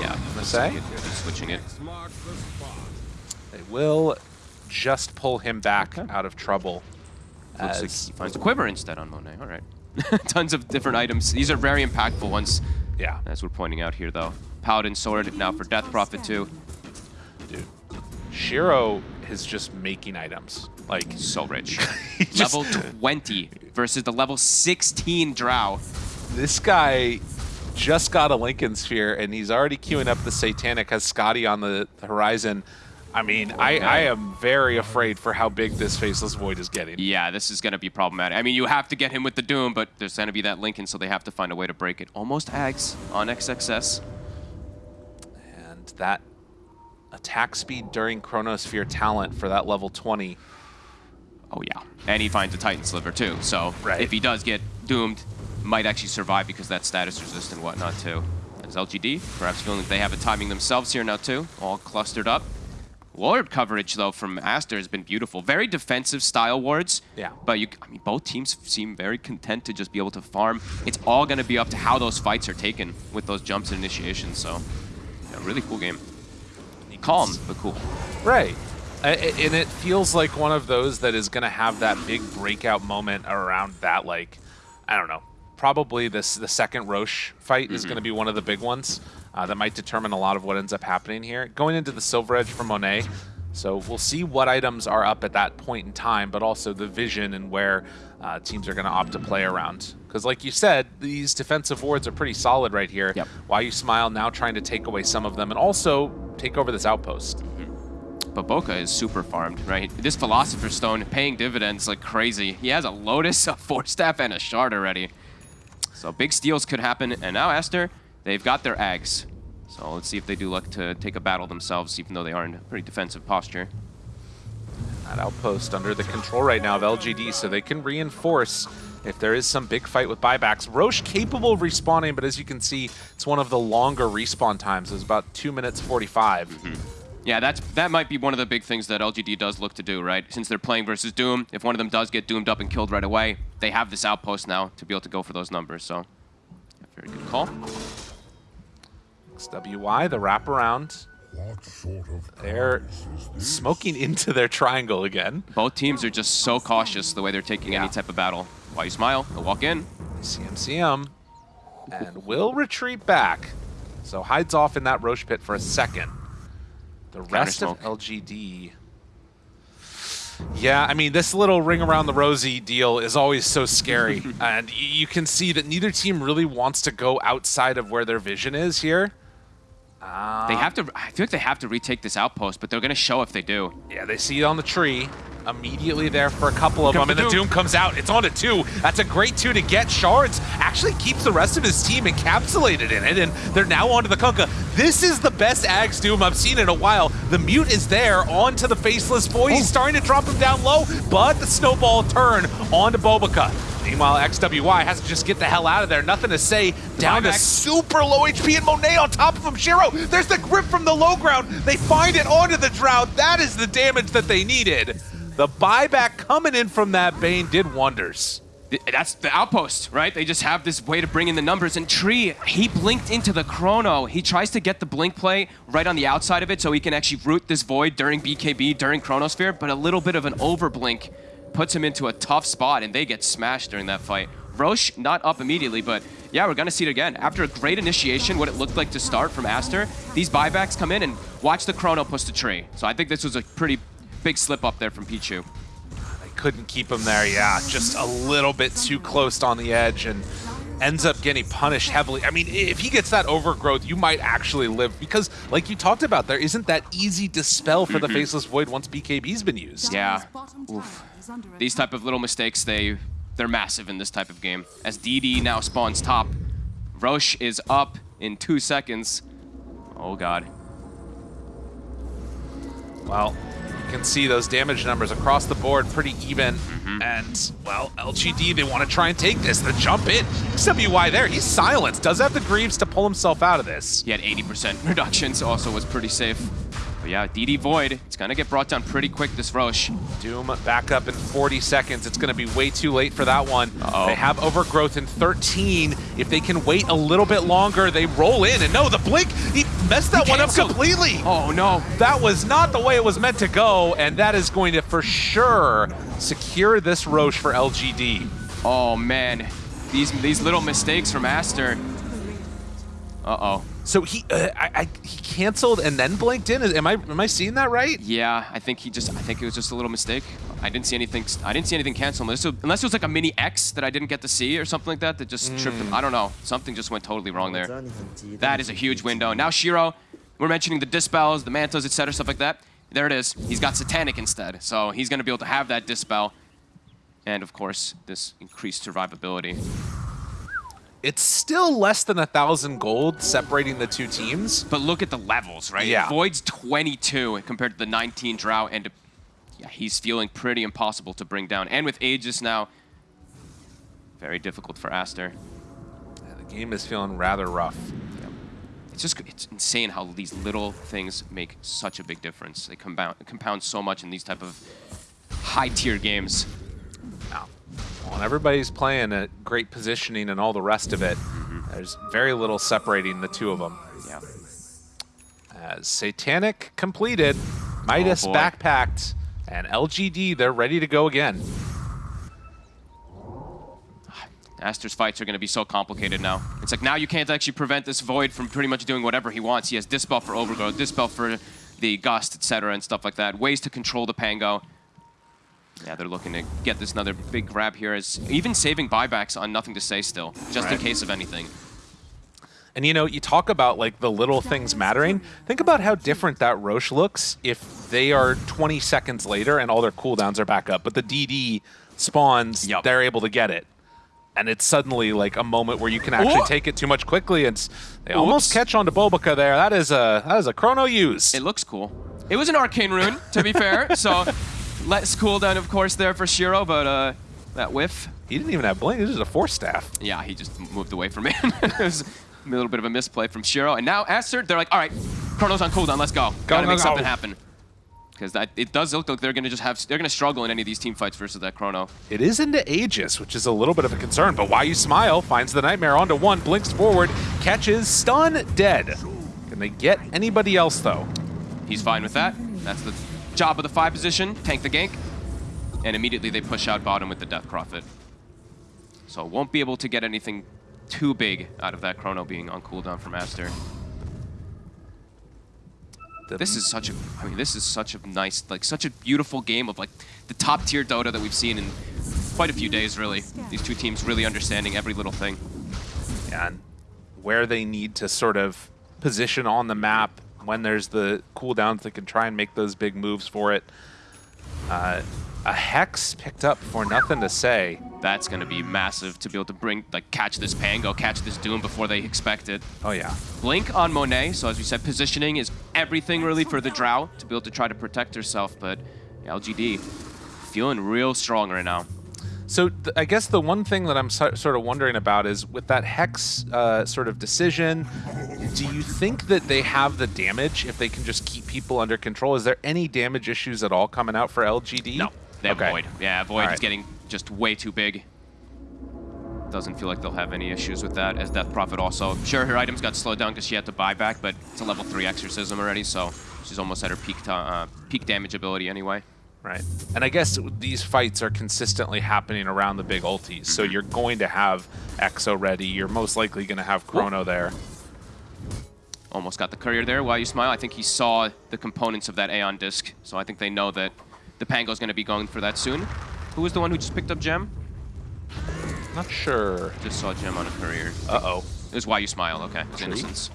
Yeah, I'm gonna say he's switching it. They will just pull him back Okay. out of trouble. Looks like As, he finds a quiver instead on Monet. All right. Tons of different items. These are very impactful ones, yeah, as we're pointing out here, though. Paladin Sword now for Death Prophet, too. dude. Shiro is just making items. Like, So rich. level 20 versus the level 16 Drow. this guy just got a Linken Sphere, and he's already queuing up the Satanic, has Skadi on the horizon. I mean, I, I am very afraid for how big this Faceless Void is getting. Yeah, this is going to be problematic. I mean, you have to get him with the Doom, but there's going to be that Linken, so they have to find a way to break it. Almost Ags on XXS. And that attack speed during Chronosphere talent for that level 20. Oh, yeah. And he finds a Titan Sliver, too. So Right. if he does get doomed, might actually survive because that status resist and whatnot, too. As LGD, perhaps feeling like they have a timing themselves here now, too. All clustered up. Ward coverage, though, from Aster has been beautiful. Very defensive style wards. Yeah. But you, I mean, both teams seem very content to just be able to farm. It's all going to be up to how those fights are taken with those jumps and initiations. So, yeah, really cool game. Calm, but cool. Right. And it feels like one of those that is going to have that big breakout moment around that, like, I don't know, probably this the second Rosh fight is mm-hmm. going to be one of the big ones uh, that might determine a lot of what ends up happening here. Going into the Silver Edge for Monet, so we'll see what items are up at that point in time, but also the vision and where uh, teams are going to opt to play around. Because like you said, these defensive wards are pretty solid right here. Yep. Why you smile now trying to take away some of them and also take over this outpost. But Boca is super farmed, right? This Philosopher's Stone paying dividends like crazy. He has a Lotus, a Force Staff, and a Shard already. So big steals could happen. And now Aster, they've got their Ags. So let's see if they do look to take a battle themselves, even though they are in a pretty defensive posture. That outpost under the control right now of LGD, so they can reinforce if there is some big fight with buybacks. Rosh capable of respawning, but as you can see, it's one of the longer respawn times. It's about 2 minutes 45. Mm-hmm. Yeah, that's that might be one of the big things that LGD does look to do, right? Since they're playing versus Doom, if one of them does get doomed up and killed right away, they have this outpost now to be able to go for those numbers. So, very good call. XWY, the wraparound. What sort of They're prize is this? smoking into their triangle again. Both teams are just so cautious the way they're taking Yeah. any type of battle. Why you smile? They'll walk in. CMCM and will retreat back. So hides off in that Rosh pit for a second. The rest of LGD. Yeah, I mean, this little ring around the rosy deal is always so scary. and you can see that neither team really wants to go outside of where their vision is here. They ah. have to. I feel like they have to retake this outpost, but they're gonna show if they do. Yeah, they see it on the tree. Immediately there for a couple of Come them, and the the Doom. Doom comes out. It's on to two. That's a great two to get. Shards actually keeps the rest of his team encapsulated in it, and they're now onto the Kunkka. This is the best Ags Doom I've seen in a while. The Mute is there onto the Faceless Void. He's oh. starting to drop him down low, but the snowball turn onto BoBoKa. Meanwhile, XWY has to just get the hell out of there. Nothing to say. Down to super low HP and Monet on top of him. Shiro, there's the grip from the low ground. They find it onto the Drow. That is the damage that they needed. The buyback coming in from that Bane did wonders. That's the outpost, right? They just have this way to bring in the numbers. And Tree, he blinked into the chrono. He tries to get the blink play right on the outside of it so he can actually root this void during BKB, during Chronosphere, but a little bit of an overblink puts him into a tough spot, and they get smashed during that fight. Rosh not up immediately, but yeah, we're gonna see it again. After a great initiation, what it looked like to start from Aster, these buybacks come in and watch the chrono push the tree. So I think this was a pretty big slip up there from Pichu. They couldn't keep him there, yeah. Just a little bit too close on the edge and ends up getting punished heavily. I mean, if he gets that overgrowth, you might actually live because, like you talked about, there isn't that easy dispel for the mm-hmm. Faceless Void once BKB's been used. Yeah. Dire's bottom tower is under These type of little mistakes, they they're massive in this type of game. As DD now spawns top, Rosh is up in two seconds. Oh god. Well, You can see those damage numbers across the board pretty even. Mm-hmm. And, well, LGD, they want to try and take this. The jump in. XWY there, he's silenced. Does have the Greaves to pull himself out of this. He had 80% reductions, also was pretty safe. But yeah, DD Void, it's gonna get brought down pretty quick, this Rosh. Doom back up in 40 seconds. It's going to be way too late for that one. Uh-oh. They have overgrowth in 13. If they can wait a little bit longer, they roll in. And no, the blink, he messed that one up completely. Oh no, That was not the way it was meant to go, and that is going to for sure secure this Rosh for LGD. oh man. These, these little mistakes from Aster. Uh-oh. So he uh, I, I, he canceled and then blinked in. Am I am I seeing that right? Yeah, I think he just, I think it was just a little mistake. I didn't see anything, I didn't see anything cancel unless it, unless it was like a mini X that I didn't get to see or something like that that just tripped him. I don't know. Something just went totally wrong there. That is a huge window. Now Shiro, we're mentioning the dispels, the mantos, etc., stuff like that. There it is. He's got satanic instead, so he's going to be able to have that dispel, and of course this increased survivability. It's still less than a thousand gold separating the two teams. But look at the levels, right? Yeah. Void's 22 compared to the 19 Drow, and yeah, he's feeling pretty impossible to bring down. And with Aegis now, very difficult for Aster. Yeah, the game is feeling rather rough. It's just it's insane how these little things make such a big difference. They compound compound so much in these type of high tier games. Now, when everybody's playing at great positioning and all the rest of it, mm-hmm. there's very little separating the two of them. Yeah. As Satanic completed, Midas oh, boy. backpacked, and LGD, they're ready to go again. Aster's fights are going to be so complicated now. It's like now you can't actually prevent this Void from pretty much doing whatever he wants. He has Dispel for Overgrowth, Dispel for the Gust, etc., and stuff like that. Ways to control the Pango. Yeah, they're looking to get this another big grab here. As even saving buybacks on nothing to say still, just in case of anything. And you know, you talk about like the little things mattering. Think about how different that Rosh looks if they are 20 seconds later and all their cooldowns are back up, but the DD spawns, Yup. they're able to get it. And it's suddenly like a moment where you can actually Ooh. take it too much quickly, and s- they almost catch on to BoBoKa there. That is a that is a chrono use. It looks cool. It was an arcane rune, to be fair, so less cooldown, of course, there for Shiro, but uh, that whiff, he didn't even have blink. This is a force staff. yeah, he just moved away from it. it was a little bit of a misplay from Shiro. And now Aster, they're like, all right, Chrono's on cooldown, let's go. Gotta go, make go. something happen. Because it does look like they're gonna just have, they're gonna struggle in any of these team fights versus that Chrono. It is into Aegis, which is a little bit of a concern, but why you smile finds the nightmare onto one, blinks forward, catches, stun, dead. Can they get anybody else though? He's fine with that. That's the job of the five position, tank the gank. And immediately they push out bottom with the Death Prophet. So won't be able to get anything too big out of that Chrono being on cooldown from Aster. This is such a, I mean, this is such a nice, like, such a beautiful game of, like, the top tier Dota that we've seen in quite a few days, really. These two teams really understanding every little thing. and where they need to sort of position on the map when there's the cooldowns they can try and make those big moves for it. Uh, a Hex picked up for nothing to say. That's going to be massive to be able to bring, like, catch this Pango, catch this Doom before they expect it. Oh yeah. Blink on Monet, so as we said, positioning is everything really for the Drow to be able to try to protect herself, but LGD feeling real strong right now. So th I guess the one thing that I'm so sort of wondering about is with that Hex uh, sort of decision, do you think that they have the damage if they can just keep people under control? Is there any damage issues at all coming out for LGD? No, they have Okay. Void. Yeah, Void All is getting just way too big. Doesn't feel like they'll have any issues with that, as Death Prophet also. Sure, her items got slowed down because she had to buy back, but it's a level 3 Exorcism already, so she's almost at her peak, to, uh, peak damage ability anyway. Right. And I guess these fights are consistently happening around the big ultis. So you're going to have Exo ready. You're most likely going to have Chrono there. Almost got the courier there. While you smile, I think he saw the components of that Aeon disc, so I think they know that the Pango's going to be going for that soon. Who was the one who just picked up Gem? Not sure. Just saw Gem on a courier. Uh-oh. It was why you smile, okay. It's Tree? innocence.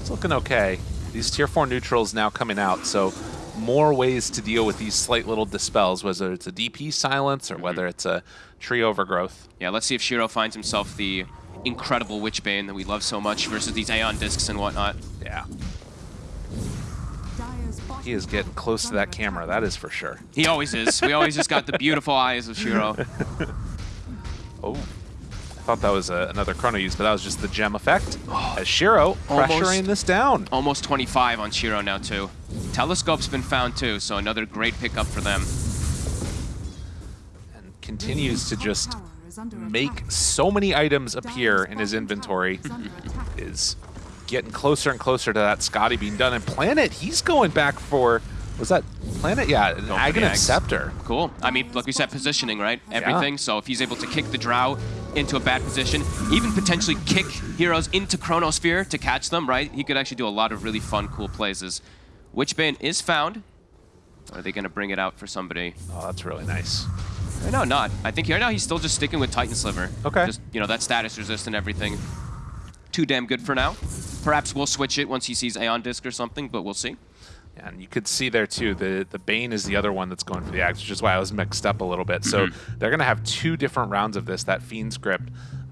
It's looking okay. These tier 4 neutrals now coming out, so more ways to deal with these slight little dispels, whether it's a DP silence or mm-hmm. whether it's a tree overgrowth. Yeah, let's see if Shiro finds himself the incredible Witchbane that we love so much versus these Aeon discs and whatnot. Yeah. He is getting close to that camera, that is for sure. He always is. We always just got the beautiful eyes of Shiro. Oh, I thought that was a, another chrono use, but that was just the gem effect. Oh. As Shiro Almost. pressuring this down. Almost 25 on Shiro now, too. Telescope's been found, too, so another great pickup for them. And continues to just tower is under make so many items appear in his inventory. is under attack. is getting closer and closer to that Skadi being done. And Planet, he's going back for, was that Planet? Yeah, an the Aghanim Ags. Scepter. Cool. I mean, like we said, positioning, right? Everything. So if he's able to kick the Drow into a bad position, even potentially kick heroes into Chronosphere to catch them, right? He could actually do a lot of really fun, cool plays. As Witchbane is found. Are they going to bring it out for somebody? Oh, that's really nice. No, not. I think right now he's still just sticking with Titan Sliver. Okay. Just, you know, that status resist and everything. Too damn good for now. Perhaps we'll switch it once he sees Aeon Disc or something, but we'll see. And you could see there too, the, the Bane is the other one that's going for the Axe, which is why I was mixed up a little bit. So Mm-hmm. they're going to have two different rounds of this, that Fiend's Grip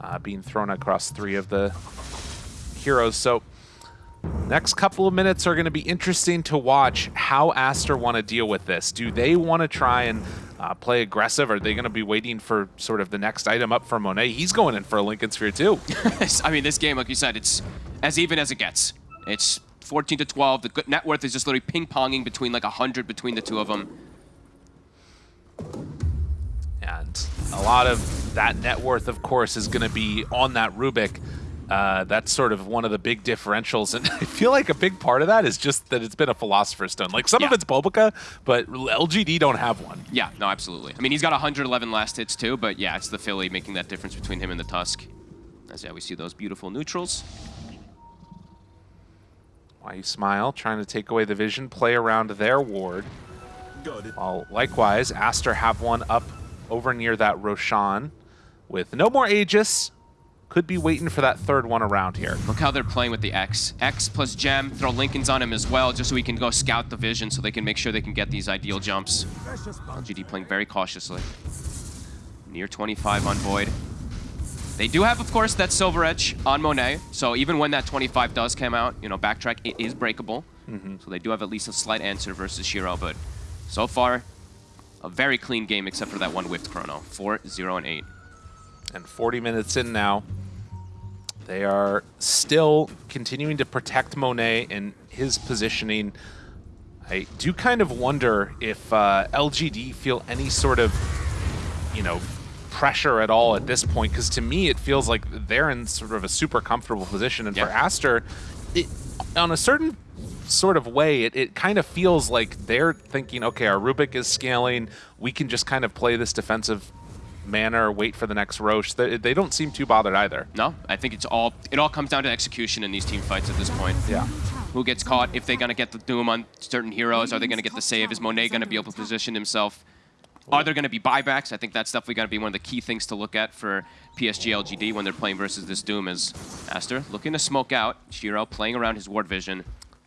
uh, being thrown across three of the heroes. So next couple of minutes are going to be interesting to watch how Aster want to deal with this. Do they want to try and uh, play aggressive? Are they going to be waiting for sort of the next item up for Monet? He's going in for a Linken Sphere too. I mean, this game, like you said, it's as even as it gets. It's 14 to 12. The net worth is just literally ping-ponging between like 100 between the two of them. And a lot of that net worth, of course, is going to be on that Rubik. Uh, that's sort of one of the big differentials. And I feel like a big part of that is just that it's been a Philosopher's Stone. Like some of it's BoBoKa, but LGD don't have one. Yeah, no, absolutely. I mean, he's got 111 last hits too, but yeah, it's the Philly making that difference between him and the Tusk. As yeah, we see those beautiful neutrals. Why you smile, trying to take away the vision, play around their ward. While likewise, Aster have one up over near that Roshan with no more Aegis. Could be waiting for that third one around here. Look how they're playing with the X. X plus Gem, throw Linkens on him as well, just so he can go scout the vision so they can make sure they can get these ideal jumps. LGD playing very cautiously. Near 25 on Void. They do have, of course, that Silver Edge on Monet, so even when that 25 does come out, you know, backtrack, it is breakable. Mm-hmm. So they do have at least a slight answer versus Shiro, but so far, a very clean game except for that one whipped chrono. 4, 0, and 8. and 40 minutes in now. They are still continuing to protect Monet and his positioning. I do kind of wonder if uh, LGD feel any sort of, you know, pressure at all at this point, because to me it feels like they're in sort of a super comfortable position. And for Aster, it, on a certain sort of way, it, it kind of feels like they're thinking, okay, our Rubik is scaling. We can just kind of play this defensive manner, wait for the next Rosh. They, they don't seem too bothered either. No, I think it's all, it all comes down to execution in these team fights at this point. Yeah. Who gets caught? If they're going to get the Doom on certain heroes, are they going to get the save? Is Monet going to be able to position himself? Are there going to be buybacks? I think that's definitely going to be one of the key things to look at for PSG LGD when they're playing versus this Doom is Aster looking to smoke out. Shiro playing around his ward vision.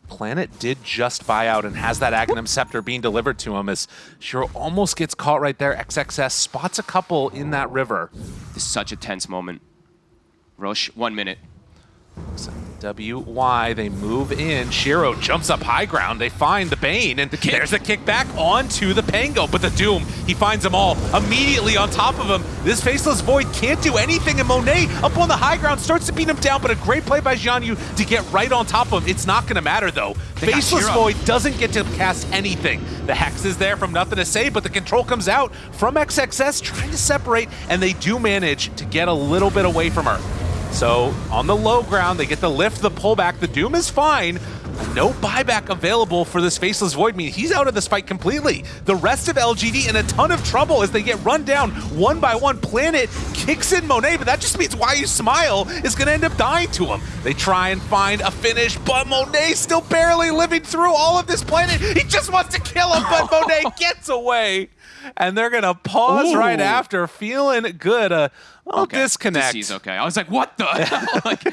Planet did just buy out and has that Aghanim Scepter being delivered to him as Shiro almost gets caught right there. XXS spots a couple in that river. This is such a tense moment. Rosh, one minute. WY, they move in. Shiro jumps up high ground. They find the Bane, and kick. there's a kickback onto the Pango. But the Doom, he finds them all immediately on top of him. This Faceless Void can't do anything, and Monet up on the high ground starts to beat him down. But a great play by Jianyu to get right on top of him. It's not going to matter, though. They Faceless Void doesn't get to cast anything. The Hex is there from nothing to say, but the control comes out from XXS trying to separate, and they do manage to get a little bit away from her. So on the low ground, they get the lift, the pullback. The Doom is fine. No buyback available for this Faceless Void. I mean, he's out of this fight completely. The rest of LGD in a ton of trouble as they get run down one by one. Planet kicks in Monet, but that just means Why You Smile is going to end up dying to him. They try and find a finish, but Monet still barely living through all of this planet. He just wants to kill him, but Monet gets away. And they're going to pause Ooh. right after, feeling good. A little Okay, disconnect. He's okay. I was like, what the hell? like,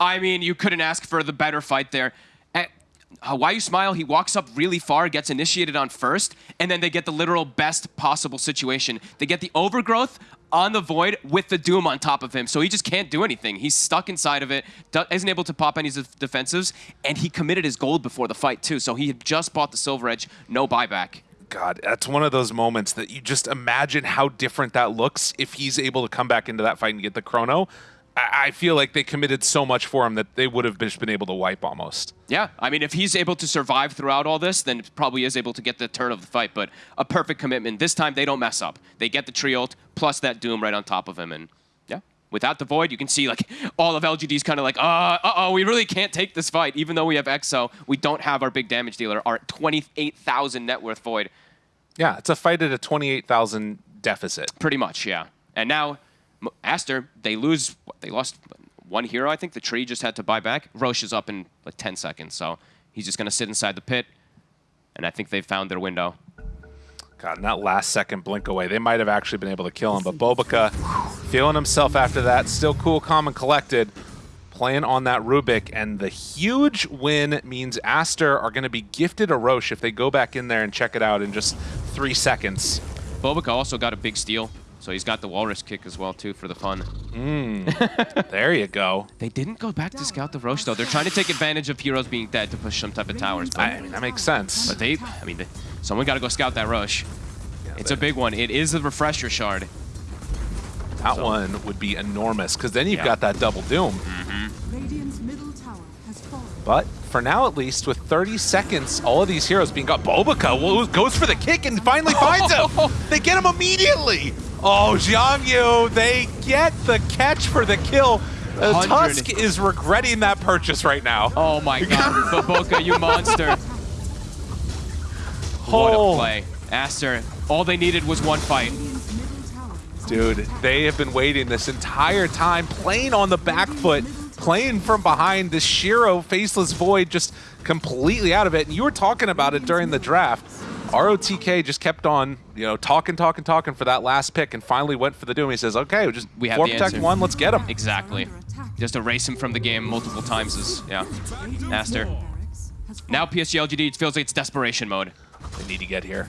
I mean, you couldn't ask for the better fight there. Uh, Why You Smile, he walks up really far, gets initiated on first, and then they get the literal best possible situation. They get the overgrowth on the Void with the Doom on top of him, so he just can't do anything. He's stuck inside of it, do- isn't able to pop any def- defensives, and he committed his gold before the fight too, so he had just bought the Silver Edge, no buyback. God, that's one of those moments that you just imagine how different that looks if he's able to come back into that fight and get the chrono. I, I feel like they committed so much for him that they would have just been able to wipe almost. Yeah, I mean, if he's able to survive throughout all this, then probably is able to get the turn of the fight. But a perfect commitment. This time, they don't mess up. They get the trio ult plus that Doom right on top of him, and yeah, without the Void, you can see like all of LGD's kind of like, uh, uh oh, we really can't take this fight, even though we have EXO. We don't have our big damage dealer, our 28,000 net worth Void. Yeah, it's a fight at a 28,000 deficit. Pretty much, yeah. And now, Aster, they lose, they lost one hero, I think. The tree just had to buy back. Rosh is up in like 10 seconds, so he's just going to sit inside the pit. And I think they've found their window. God, in that last second blink away, they might have actually been able to kill him. But BoBoKa feeling himself after that, still cool, calm, and collected, playing on that Rubik. And the huge win means Aster are going to be gifted a Rosh if they go back in there and check it out and just three seconds. BoBoKa also got a big steal, so he's got the walrus kick as well, too, for the fun. Hmm. There you go. They didn't go back to scout the Rosh, though. They're trying to take advantage of heroes being dead to push some type of towers. But, I mean, that makes sense. but they, I mean, they, someone got to go scout that Rosh. It's a big one. It is a refresher shard. That so- one would be enormous because then you've Yeah. got that double doom. Mm-hmm. Radiant's middle tower has fallen. But for now, at least, with 30 seconds, all of these heroes being got. BoBoKa goes for the kick and finally finds him. They get him immediately. Oh, Jiang Yu, they get the catch for the kill. Uh, Tusk is regretting that purchase right now. Oh my god, BoBoKa, you monster. What Oh. a play. Aster, all they needed was one fight. Radiant's middle tower is Dude, they have been waiting this entire time, playing on the back foot, playing from behind this Shiro Faceless Void just completely out of it. And you were talking about it during the draft. ROTK just kept on, you know, talking, talking, talking for that last pick and finally went for the Doom. He says, okay, we just We have protect answer. one, let's get him. Exactly. Just erase him from the game multiple times is, yeah. Radiant's Aster. middle barracks has fallen. Now PSG LGD, it feels like it's desperation mode. They need to get here.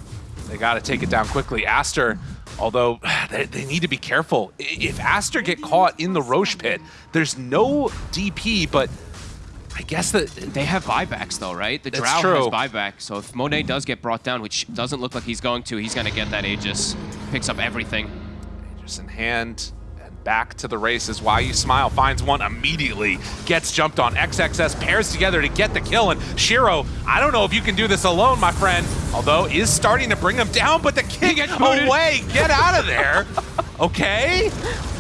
They got to take it down quickly. Aster, although they, they need to be careful. If Aster get caught in the Rosh pit, there's no DP, but I guess that They have buybacks though, right? The Drow has true. buyback, so if Monet does get brought down, which doesn't look like he's going to, he's going to get that Aegis. Picks up everything. Just in hand and back to the races. Why you smile finds one immediately, gets jumped on. XXS pairs together to get the kill. And Shiro, I don't know if you can do this alone, my friend. Although is starting to bring him down, but the kick away. Get out of there. Okay.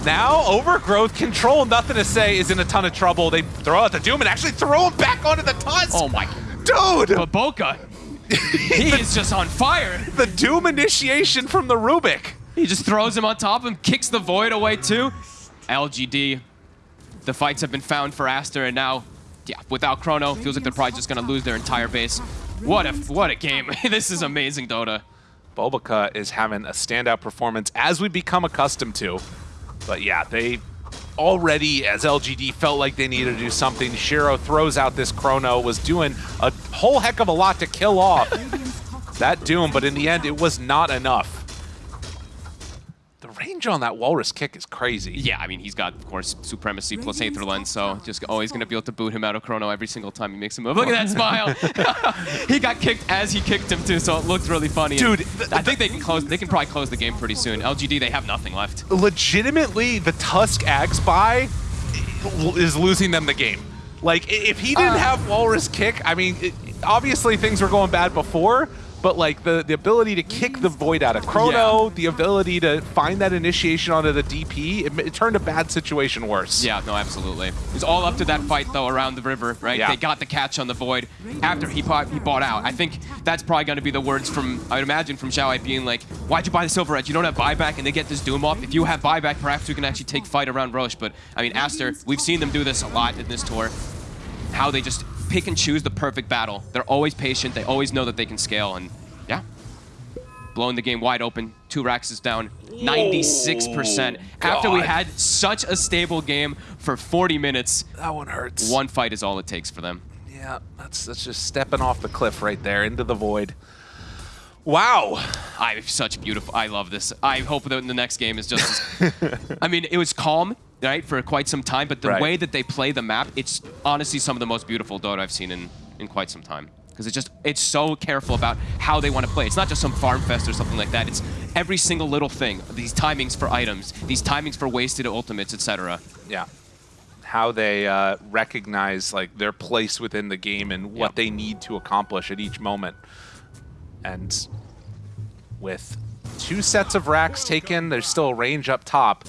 Now overgrowth control. Nothing to say. Is in a ton of trouble. They throw out the doom and actually throw him back onto the tusk. Oh my. dude! BoBoKa! he is just on fire. the doom initiation from the Rubik. He just throws him on top of him, kicks the void away too. LGD, the fights have been found for Aster, and now, yeah, without Chrono, feels like they're probably just gonna lose their entire base. What a what a game! this is amazing, Dota. BoBoKa is having a standout performance as we become accustomed to. But yeah, they already, as LGD, felt like they needed to do something. Shiro throws out this chrono, was doing a whole heck of a lot to kill off Radiant's top tower that Doom, but in the end, it was not enough. The range on that Walrus kick is crazy. Yeah, I mean he's got of course supremacy plus Aether Lens, so just always gonna be able to boot him out of Chrono every single time he makes a move. Look at that smile! he got kicked as he kicked him too, so it looked really funny. Dude, And th- I think they can close. They can probably close the game pretty soon. LGD, they have nothing left. legitimately the Tusk Ags buy is losing them the game. Like if he didn't Uh. have Walrus kick, I mean, it, obviously things were going bad before, but like the the ability to kick the void out of Chrono, the ability to find that initiation onto the DP, it, it turned a bad situation worse. Yeah, no, absolutely. It was all up to that fight though around the river, right? Yeah. They got the catch on the void after he bought, he bought out. I think that's probably going to be the words from I would imagine from Xiao Ai being like, "Why'd you buy the silver edge? You don't have buyback, and they get this doom off. If you have buyback, perhaps we can actually take fight around Rosh." But I mean, Aster, we've seen them do this a lot in this tour. How they just pick and choose the perfect battle. They're always patient. They always know that they can scale, and yeah. Blowing the game wide open. Two racks is down 96%. After we had such a stable game for 40 minutes, That one hurts. one fight is all it takes for them. Yeah, that's that's just stepping off the cliff right there into the void. Wow. I am such beautiful. I love this. I hope that the next game is just. I mean, it was calm, right, for quite some time, but the Right. way that they play the map, it's honestly some of the most beautiful Dota I've seen in in quite some time. Because it's just it's so careful about how they want to play. It's not just some farm fest or something like that. It's every single little thing. These timings for items, these timings for wasted ultimates, etc. Yeah. How they uh, recognize like their place within the game and what Yep. they need to accomplish at each moment. And with two sets of racks taken, there's still a range up top.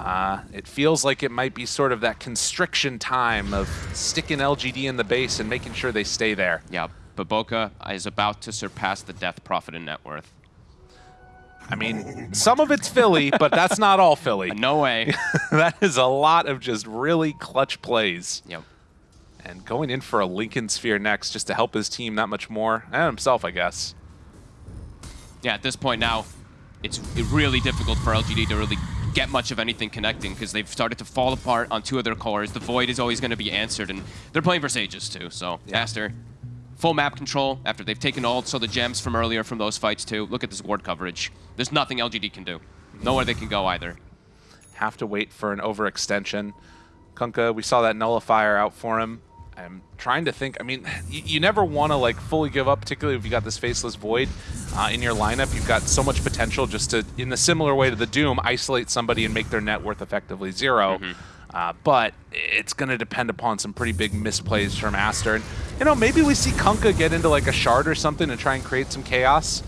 Uh, it feels like it might be sort of that constriction time of sticking LGD in the base and making sure they stay there. Yeah, BoBoKa is about to surpass the Death Prophet in net worth. I mean, some of it's Philly, but that's not all Philly. No way. that is a lot of just really clutch plays. yep. And going in for a Linken Sphere next just to help his team that much more, and himself, I guess. yeah, at this point now, it's really difficult for LGD to really get much of anything connecting because they've started to fall apart on two of their cores. The Void is always going to be answered, and they're playing for Sages too. So, Yeah. Aster, full map control after they've taken all so the gems from earlier from those fights too. Look at this ward coverage. There's nothing LGD can do. Nowhere they can go either. Have to wait for an overextension. Kunkka, we saw that nullifier out for him. I'm trying to think. I mean, you, you never want to like fully give up, particularly if you got this faceless void uh, in your lineup. You've got so much potential just to, in the similar way to the Doom, isolate somebody and make their net worth effectively 0 Uh, but it's going to depend upon some pretty big misplays from Aster. And, you know, maybe we see Kunkka get into like a shard or something and try and create some chaos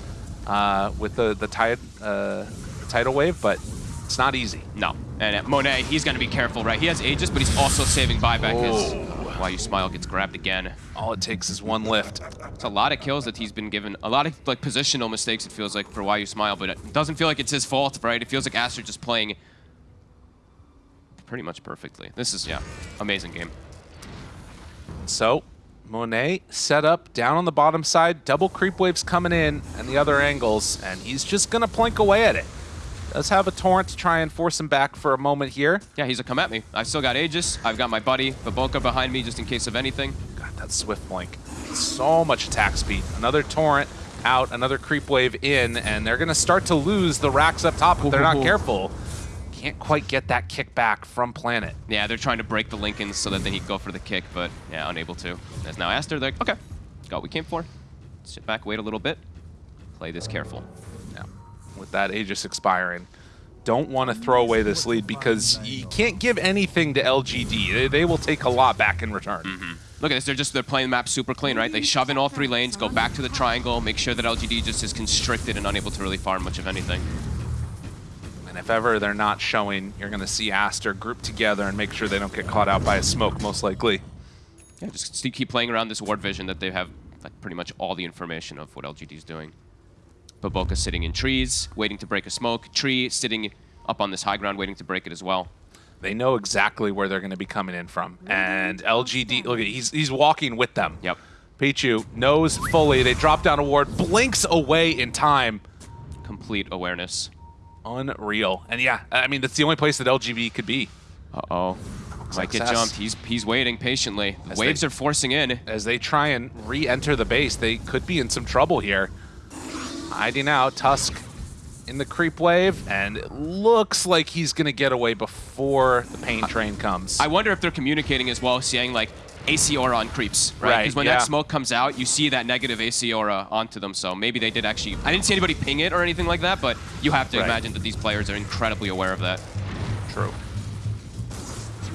uh, with the, the tide, uh, tidal wave, but it's not easy. No. And uh, Monet, he's going to be careful, right? He has Aegis, but he's also saving buyback Oh. Why You Smile gets grabbed again. All it takes is one lift. It's a lot of kills that he's been given. A lot of like positional mistakes, it feels like, for Why You Smile, but it doesn't feel like it's his fault, right? It feels like Aster just playing pretty much perfectly. This is, yeah, amazing game. So, Monet set up down on the bottom side, double creep waves coming in and the other angles, and he's just going to plink away at it. Does have a torrent to try and force him back for a moment here. Yeah, he's a come at me. I've still got Aegis. I've got my buddy BoBoKa behind me just in case of anything. God, that swift blink. So much attack speed. Another torrent out, another creep wave in, and they're going to start to lose the racks up top if they're not careful. Can't quite get that kickback from Planet. Yeah, they're trying to break the Linkens so that then he'd go for the kick, but yeah, unable to. As now Aster, they're like, okay, got what we came for. Sit back, wait a little bit. Play this careful. With that Aegis expiring. Don't want to throw away this lead because you can't give anything to LGD. They, they will take a lot back in return. Mm-hmm. Look at this, they're just, they're playing the map super clean, right? They shove in all three lanes, go back to the triangle, make sure that LGD just is constricted and unable to really farm much of anything. And if ever they're not showing, you're going to see Aster group together and make sure they don't get caught out by a smoke, most likely. Yeah, just keep playing around this ward vision that they have like pretty much all the information of what LGD is doing. BoBoKa sitting in trees, waiting to break a smoke. Tree sitting up on this high ground, waiting to break it as well. They know exactly where they're going to be coming in from. And LGD, look, he's, he's walking with them. Yep. Pichu knows fully. They drop down a ward, blinks away in time. Complete awareness. Unreal. And yeah, I mean, that's the only place that LGD could be. Uh-oh. Might get jumped. He's he's waiting patiently. As waves they- are forcing in. as they try and re-enter the base. They could be in some trouble here. Hiding out, Tusk in the creep wave, and it looks like he's going to get away before the paint train comes. I wonder if they're communicating as well, saying like AC aura on creeps, right? Right, Because when yeah. that smoke comes out, you see that negative AC aura onto them. So maybe they did actually. I didn't see anybody ping it or anything like that, but you have to Right. imagine that these players are incredibly aware of that. True.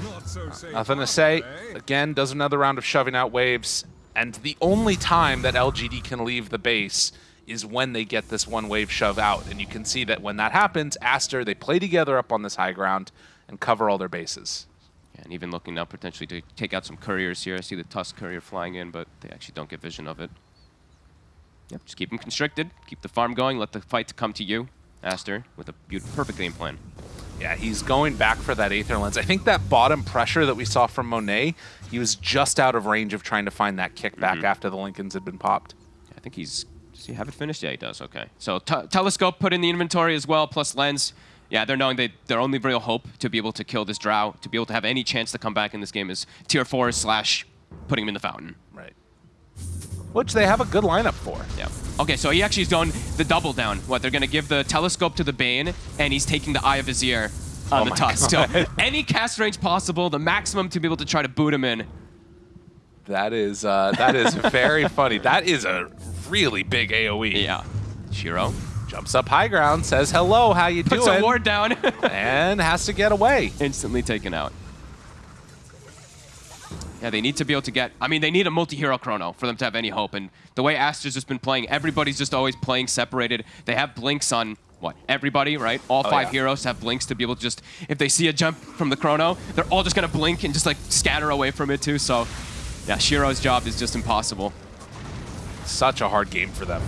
Not so safe. Nothing to say. eh? Again, does another round of shoving out waves, and the only time that LGD can leave the base is when they get this one wave shove out. And you can see that when that happens, Aster, they play together up on this high ground and cover all their bases. And even looking now potentially to take out some couriers here. I see the Tusk courier flying in, but they actually don't get vision of it. Yep, just keep them constricted, keep the farm going, let the fight come to you, Aster, with a beautiful, perfect game plan. Yeah, he's going back for that Aether Lens. I think that bottom pressure that we saw from Monet, he was just out of range of trying to find that kickback mm-hmm. after the Linkens had been popped. I think he's. He have it finished? Yeah, he does. Okay. So t- telescope put in the inventory as well, plus lens. Yeah, they're knowing that their only real hope to be able to kill this Drow, to be able to have any chance to come back in this game is tier four slash putting him in the fountain. Right. Which they have a good lineup for. Yeah. Okay, so he actually has done the double down. What, they're going to give the telescope to the Bane, and he's taking the Eye of Vizier on Oh the Tusk. So any cast range possible, the maximum to be able to try to boot him in. That is uh, that is very funny. That is a really big AOE. Yeah. Shiro Jumps up high ground, says hello, how you puts doing? a ward down. and has to get away. Instantly taken out. Yeah, they need to be able to get. I mean, they need a multi-hero chrono for them to have any hope. And the way Aster's just been playing, everybody's just always playing separated. They have blinks on what everybody, right? All Oh, five yeah. heroes have blinks to be able to just, if they see a jump from the chrono, they're all just gonna blink and just like scatter away from it too. So, yeah, Shiro's job is just impossible. Such a hard game for them.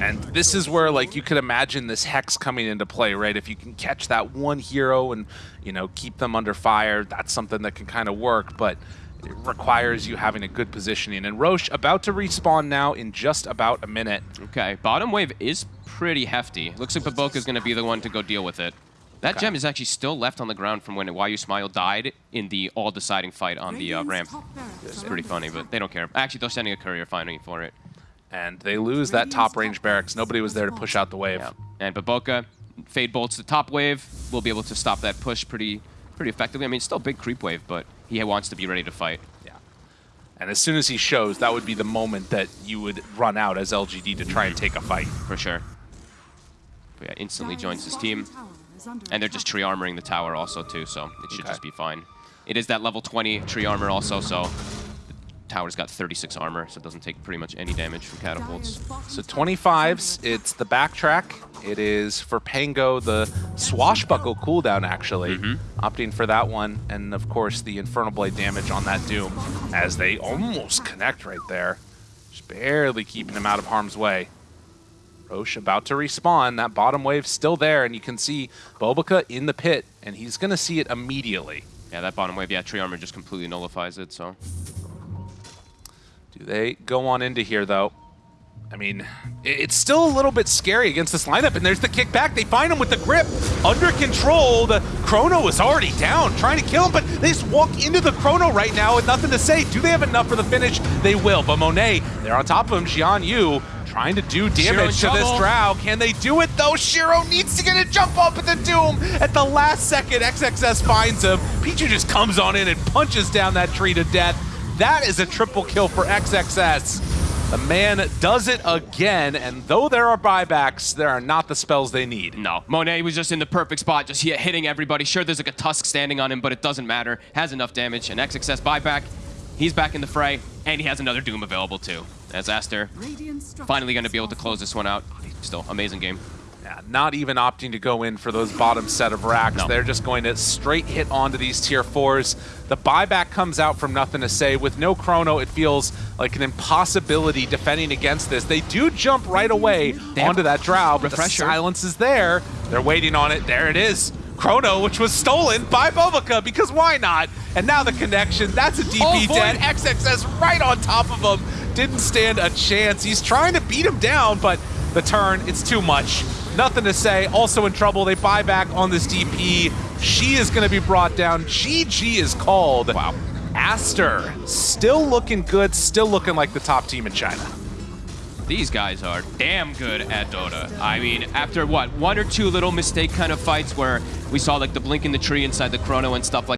And this is where, like, you could imagine this hex coming into play, right? If you can catch that one hero and, you know, keep them under fire, that's something that can kind of work, but it requires you having a good positioning. And Rosh about to respawn now in just about a minute. Okay, bottom wave is pretty hefty. Looks like BoBoKa is going to be the one to go deal with it. That Okay. gem is actually still left on the ground from when YU Smile died in the all-deciding fight on the uh, ramp. It's pretty funny, but they don't care. Actually, they're sending a courier finding for it. And they lose that top range barracks. Nobody was there to push out the wave. Yeah. And BoBoKa, Fade bolts the top wave. Will be able to stop that push pretty pretty effectively. I mean, still a big creep wave, but he wants to be ready to fight. Yeah. And as soon as he shows, that would be the moment that you would run out as LGD to try and take a fight. For sure. But yeah, instantly joins his team. tower is under And they're just tree armoring the tower also too, so it should Okay. just be fine. It is that level 20 tree armor also, so the tower's got 36 armor, so it doesn't take pretty much any damage from catapults. So 25s, it's the backtrack. It is for Pango, the swashbuckle cooldown, actually. Mm-hmm. Opting for that one. And of course, the Infernal Blade damage on that Doom as they almost connect right there. Just barely keeping him out of harm's way. Rosh about to respawn. That bottom wave still there, and you can see BoBoKa in the pit, and he's going to see it immediately. Yeah, that bottom wave, yeah, tree armor just completely nullifies it, so. Do they go on into here, though? I mean, it's still a little bit scary against this lineup, and there's the kickback. They find him with the grip under control. The Chrono is already down, trying to kill him, but they just walk into the Chrono right now with nothing to say. Do they have enough for the finish? They will, but Monet, they're on top of him. Xian Yu trying to do damage to this. Drow. Can they do it, though? Shiro needs to get a jump up at the Doom. At the last second, XXS finds him. Pichu just comes on in and punches down that tree to death. That is a triple kill for XXS. The man does it again, and though there are buybacks, there are not the spells they need. No, Monet was just in the perfect spot, just hit, hitting everybody. Sure, there's like a Tusk standing on him, but it doesn't matter. Has enough damage. And XXS buyback, he's back in the fray, and he has another Doom available too. As Aster finally going to be able to close this one out. Still, amazing game. Not even opting to go in for those bottom set of racks. No. They're just going to straight hit onto these tier fours. The buyback comes out from nothing to say. With no chrono, it feels like an impossibility defending against this. They do jump right away They onto that drow, but the silence is there. They're waiting on it. There it is. Chrono, which was stolen by BoBoKa, because why not? And now the connection. That's a DP Oh, dead. XXS right on top of him. Didn't stand a chance. He's trying to beat him down, but the turn, it's too much. Nothing to say. Also in trouble. They buy back on this DP. She is going to be brought down. GG is called. Wow. Aster, still looking good, still looking like the top team in China. These guys are damn good at Dota. I mean, after what, one or two little mistake kind of fights where we saw like the blink in the tree inside the chrono and stuff like